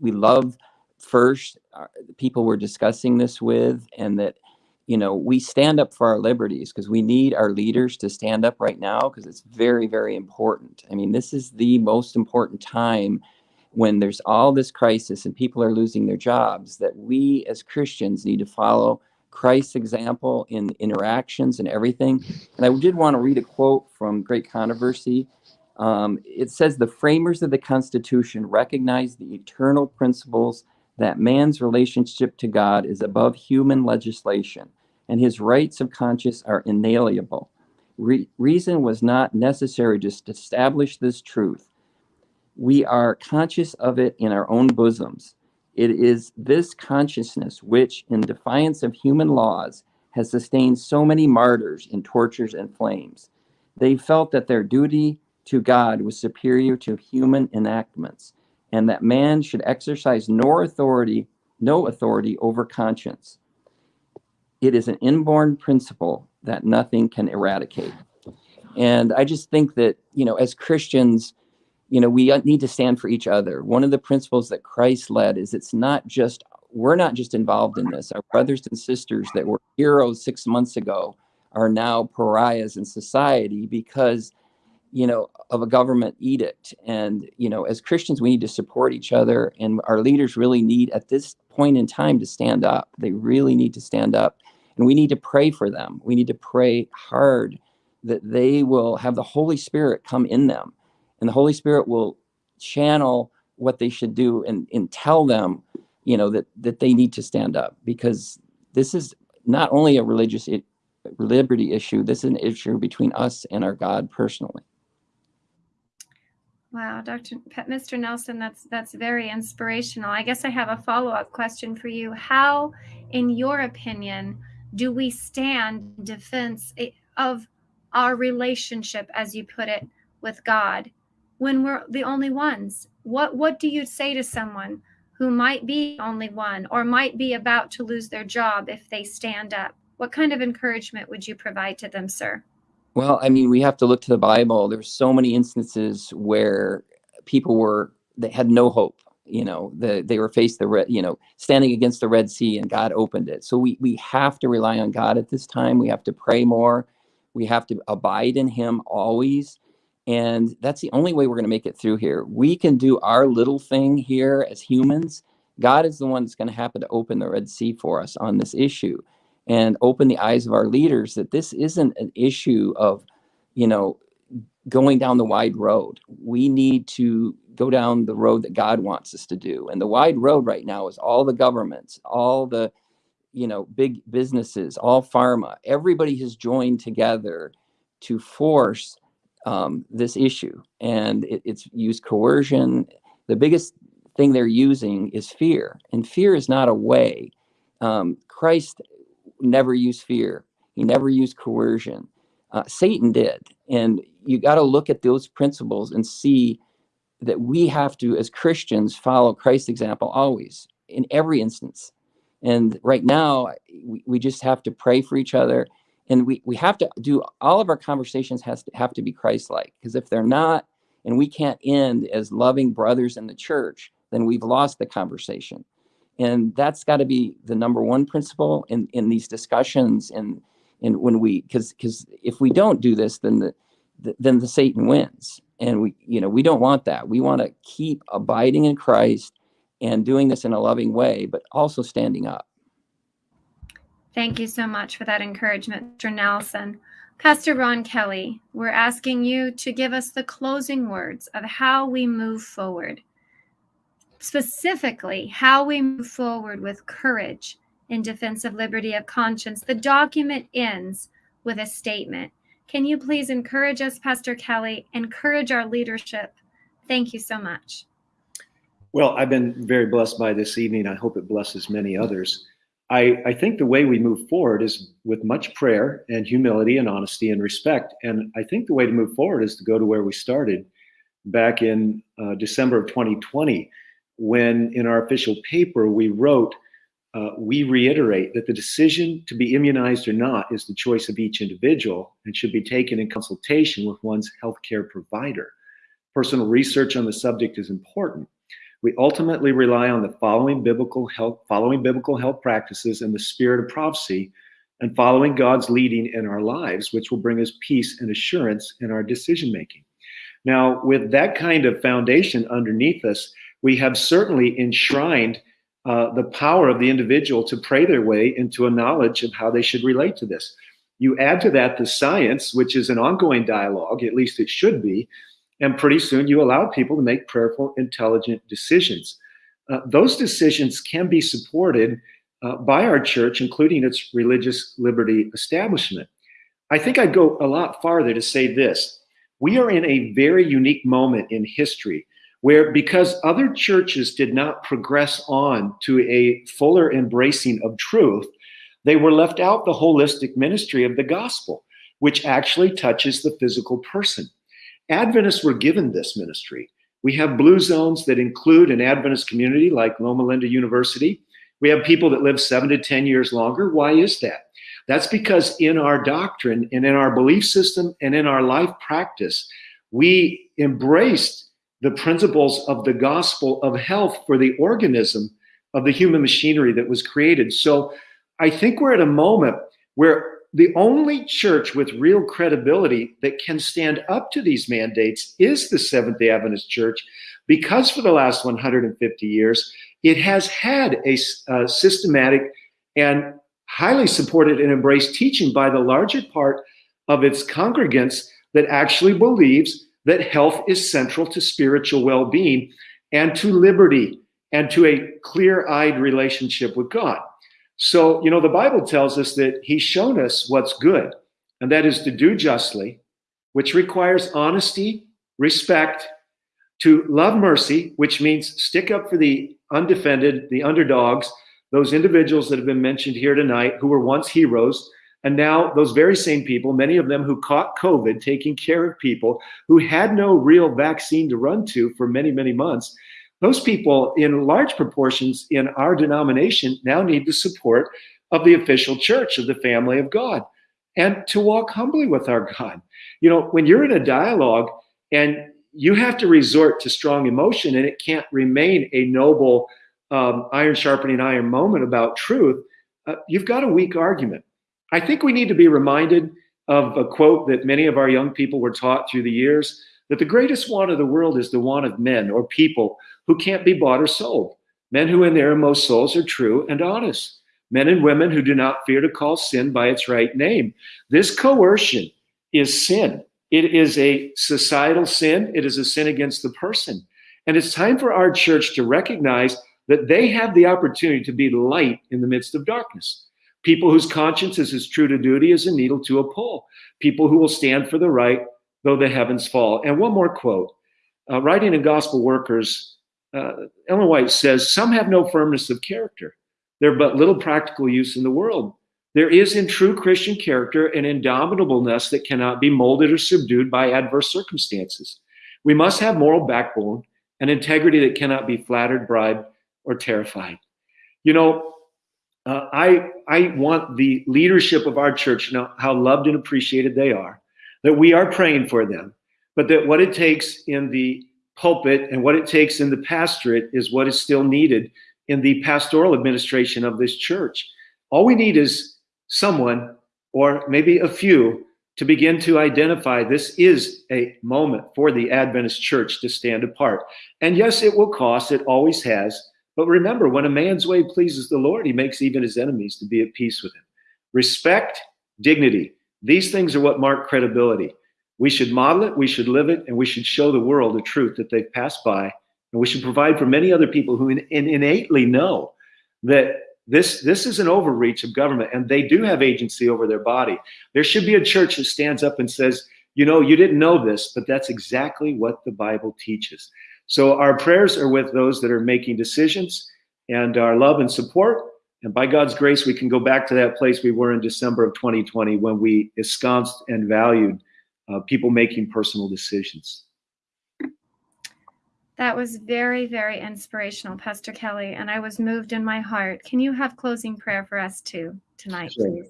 we love first uh, people we're discussing this with and that you know we stand up for our liberties because we need our leaders to stand up right now because it's very very important. I mean this is the most important time when there's all this crisis and people are losing their jobs that we as christians need to follow christ's example in interactions and everything and i did want to read a quote from great controversy um, it says the framers of the Constitution recognize the eternal principles that man's relationship to God is above human legislation and his rights of conscience are inalienable. Re reason was not necessary to establish this truth. We are conscious of it in our own bosoms. It is this consciousness which, in defiance of human laws, has sustained so many martyrs in tortures and flames. They felt that their duty to God was superior to human enactments, and that man should exercise no authority, no authority over conscience. It is an inborn principle that nothing can eradicate. And I just think that, you know, as Christians, you know, we need to stand for each other. One of the principles that Christ led is it's not just, we're not just involved in this. Our brothers and sisters that were heroes six months ago are now pariahs in society because you know, of a government edict. And, you know, as Christians, we need to support each other. And our leaders really need, at this point in time, to stand up. They really need to stand up. And we need to pray for them. We need to pray hard that they will have the Holy Spirit come in them. And the Holy Spirit will channel what they should do and, and tell them, you know, that, that they need to stand up because this is not only a religious liberty issue, this is an issue between us and our God personally. Wow, Dr. Mr. Nelson, that's that's very inspirational. I guess I have a follow-up question for you. How, in your opinion, do we stand defense eh, of our relationship, as you put it, with God, when we're the only ones? What what do you say to someone who might be only one or might be about to lose their job if they stand up? What kind of encouragement would you provide to them, sir? Well, I mean, we have to look to the Bible. There's so many instances where people were they had no hope. You know, the, they were faced the red, you know, standing against the Red Sea, and God opened it. So we we have to rely on God at this time. We have to pray more. We have to abide in Him always, and that's the only way we're going to make it through here. We can do our little thing here as humans. God is the one that's going to happen to open the Red Sea for us on this issue and open the eyes of our leaders that this isn't an issue of, you know, going down the wide road. We need to go down the road that God wants us to do. And the wide road right now is all the governments, all the, you know, big businesses, all pharma, everybody has joined together to force um, this issue. And it, it's used coercion. The biggest thing they're using is fear. And fear is not a way. Um, Christ never used fear. He never used coercion. Uh, Satan did. And you got to look at those principles and see that we have to, as Christians, follow Christ's example always in every instance. And right now, we, we just have to pray for each other and we we have to do all of our conversations has to have to be Christ-like because if they're not, and we can't end as loving brothers in the church, then we've lost the conversation, and that's got to be the number one principle in in these discussions and and when we because because if we don't do this, then the, the then the Satan wins, and we you know we don't want that. We want to keep abiding in Christ and doing this in a loving way, but also standing up. Thank you so much for that encouragement, Mr. Nelson. Pastor Ron Kelly, we're asking you to give us the closing words of how we move forward. Specifically, how we move forward with courage in defense of liberty of conscience. The document ends with a statement. Can you please encourage us, Pastor Kelly, encourage our leadership? Thank you so much. Well, I've been very blessed by this evening. I hope it blesses many others. I, I think the way we move forward is with much prayer and humility and honesty and respect. And I think the way to move forward is to go to where we started back in uh, December of 2020, when in our official paper we wrote, uh, we reiterate that the decision to be immunized or not is the choice of each individual and should be taken in consultation with one's healthcare provider. Personal research on the subject is important we ultimately rely on the following biblical health, following biblical health practices and the spirit of prophecy, and following God's leading in our lives, which will bring us peace and assurance in our decision making. Now, with that kind of foundation underneath us, we have certainly enshrined uh, the power of the individual to pray their way into a knowledge of how they should relate to this. You add to that the science, which is an ongoing dialogue, at least it should be, and pretty soon you allow people to make prayerful, intelligent decisions. Uh, those decisions can be supported uh, by our church, including its religious liberty establishment. I think I'd go a lot farther to say this. We are in a very unique moment in history where, because other churches did not progress on to a fuller embracing of truth, they were left out the holistic ministry of the gospel, which actually touches the physical person. Adventists were given this ministry. We have blue zones that include an Adventist community like Loma Linda University. We have people that live seven to 10 years longer. Why is that? That's because in our doctrine and in our belief system and in our life practice, we embraced the principles of the gospel of health for the organism of the human machinery that was created. So I think we're at a moment where the only church with real credibility that can stand up to these mandates is the Seventh day Adventist Church, because for the last 150 years, it has had a, a systematic and highly supported and embraced teaching by the larger part of its congregants that actually believes that health is central to spiritual well being and to liberty and to a clear eyed relationship with God. So, you know, the Bible tells us that he's shown us what's good, and that is to do justly, which requires honesty, respect, to love mercy, which means stick up for the undefended, the underdogs, those individuals that have been mentioned here tonight who were once heroes. And now, those very same people, many of them who caught COVID, taking care of people who had no real vaccine to run to for many, many months, those people in large proportions in our denomination now need the support of the official church of the family of God and to walk humbly with our God. You know, when you're in a dialogue and you have to resort to strong emotion and it can't remain a noble um, iron sharpening iron moment about truth, uh, you've got a weak argument. I think we need to be reminded of a quote that many of our young people were taught through the years that the greatest want of the world is the want of men or people who can't be bought or sold, men who in their most souls are true and honest, men and women who do not fear to call sin by its right name. This coercion is sin. It is a societal sin. It is a sin against the person. And it's time for our church to recognize that they have the opportunity to be light in the midst of darkness. People whose conscience is as true to duty as a needle to a pole. People who will stand for the right though the heavens fall. And one more quote. Uh, writing in Gospel Workers, uh, Ellen White says, Some have no firmness of character. They're but little practical use in the world. There is in true Christian character an indomitableness that cannot be molded or subdued by adverse circumstances. We must have moral backbone and integrity that cannot be flattered, bribed, or terrified. You know, Uh, I I want the leadership of our church to know how loved and appreciated they are, that we are praying for them, but that what it takes in the pulpit and what it takes in the pastorate is what is still needed in the pastoral administration of this church. All we need is someone, or maybe a few, to begin to identify this is a moment for the Adventist church to stand apart. And yes, it will cost, it always has. But remember, when a man's way pleases the Lord, he makes even his enemies to be at peace with him. Respect, dignity, these things are what mark credibility. We should model it, we should live it, and we should show the world the truth that they've passed by. And we should provide for many other people who in, in innately know that this, this is an overreach of government and they do have agency over their body. There should be a church that stands up and says, you know, you didn't know this, but that's exactly what the Bible teaches. So our prayers are with those that are making decisions and our love and support. And by God's grace, we can go back to that place we were in December of 2020 when we ensconced and valued uh, people making personal decisions. That was very, very inspirational, Pastor Kelly, and I was moved in my heart. Can you have closing prayer for us too tonight, sure. please?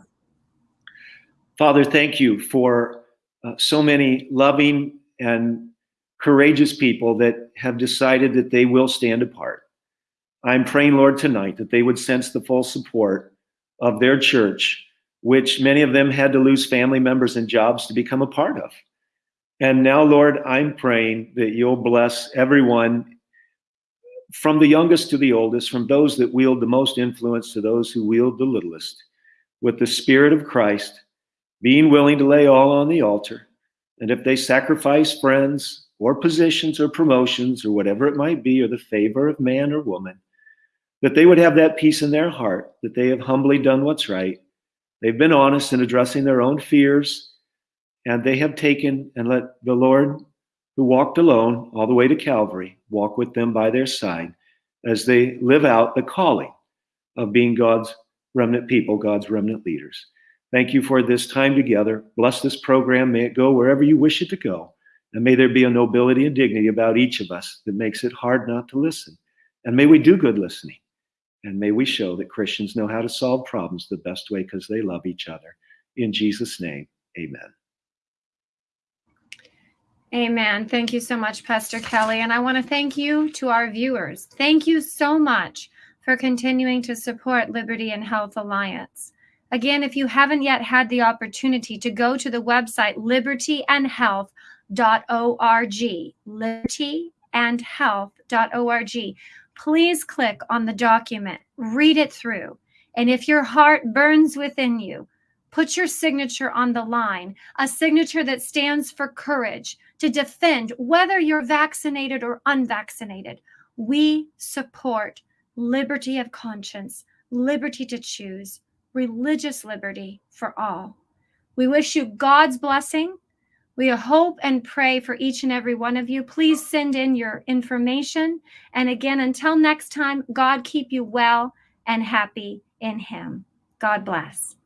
Father, thank you for uh, so many loving and courageous people that have decided that they will stand apart. I'm praying, Lord, tonight that they would sense the full support of their church, which many of them had to lose family members and jobs to become a part of. And now, Lord, I'm praying that you'll bless everyone from the youngest to the oldest, from those that wield the most influence to those who wield the littlest, with the Spirit of Christ, being willing to lay all on the altar. And if they sacrifice friends or positions or promotions or whatever it might be, or the favor of man or woman, that they would have that peace in their heart, that they have humbly done what's right. They've been honest in addressing their own fears and they have taken and let the Lord, who walked alone all the way to Calvary, walk with them by their side as they live out the calling of being God's remnant people, God's remnant leaders. Thank you for this time together. Bless this program. May it go wherever you wish it to go. And may there be a nobility and dignity about each of us that makes it hard not to listen. And may we do good listening. And may we show that Christians know how to solve problems the best way because they love each other. In Jesus' name, amen. Amen. Thank you so much, Pastor Kelly. And I want to thank you to our viewers. Thank you so much for continuing to support Liberty and Health Alliance. Again, if you haven't yet had the opportunity to go to the website libertyandhealth.org, libertyandhealth.org, please click on the document, read it through. And if your heart burns within you, Put your signature on the line, a signature that stands for courage to defend whether you're vaccinated or unvaccinated. We support liberty of conscience, liberty to choose, religious liberty for all. We wish you God's blessing. We hope and pray for each and every one of you. Please send in your information. And again, until next time, God keep you well and happy in Him. God bless.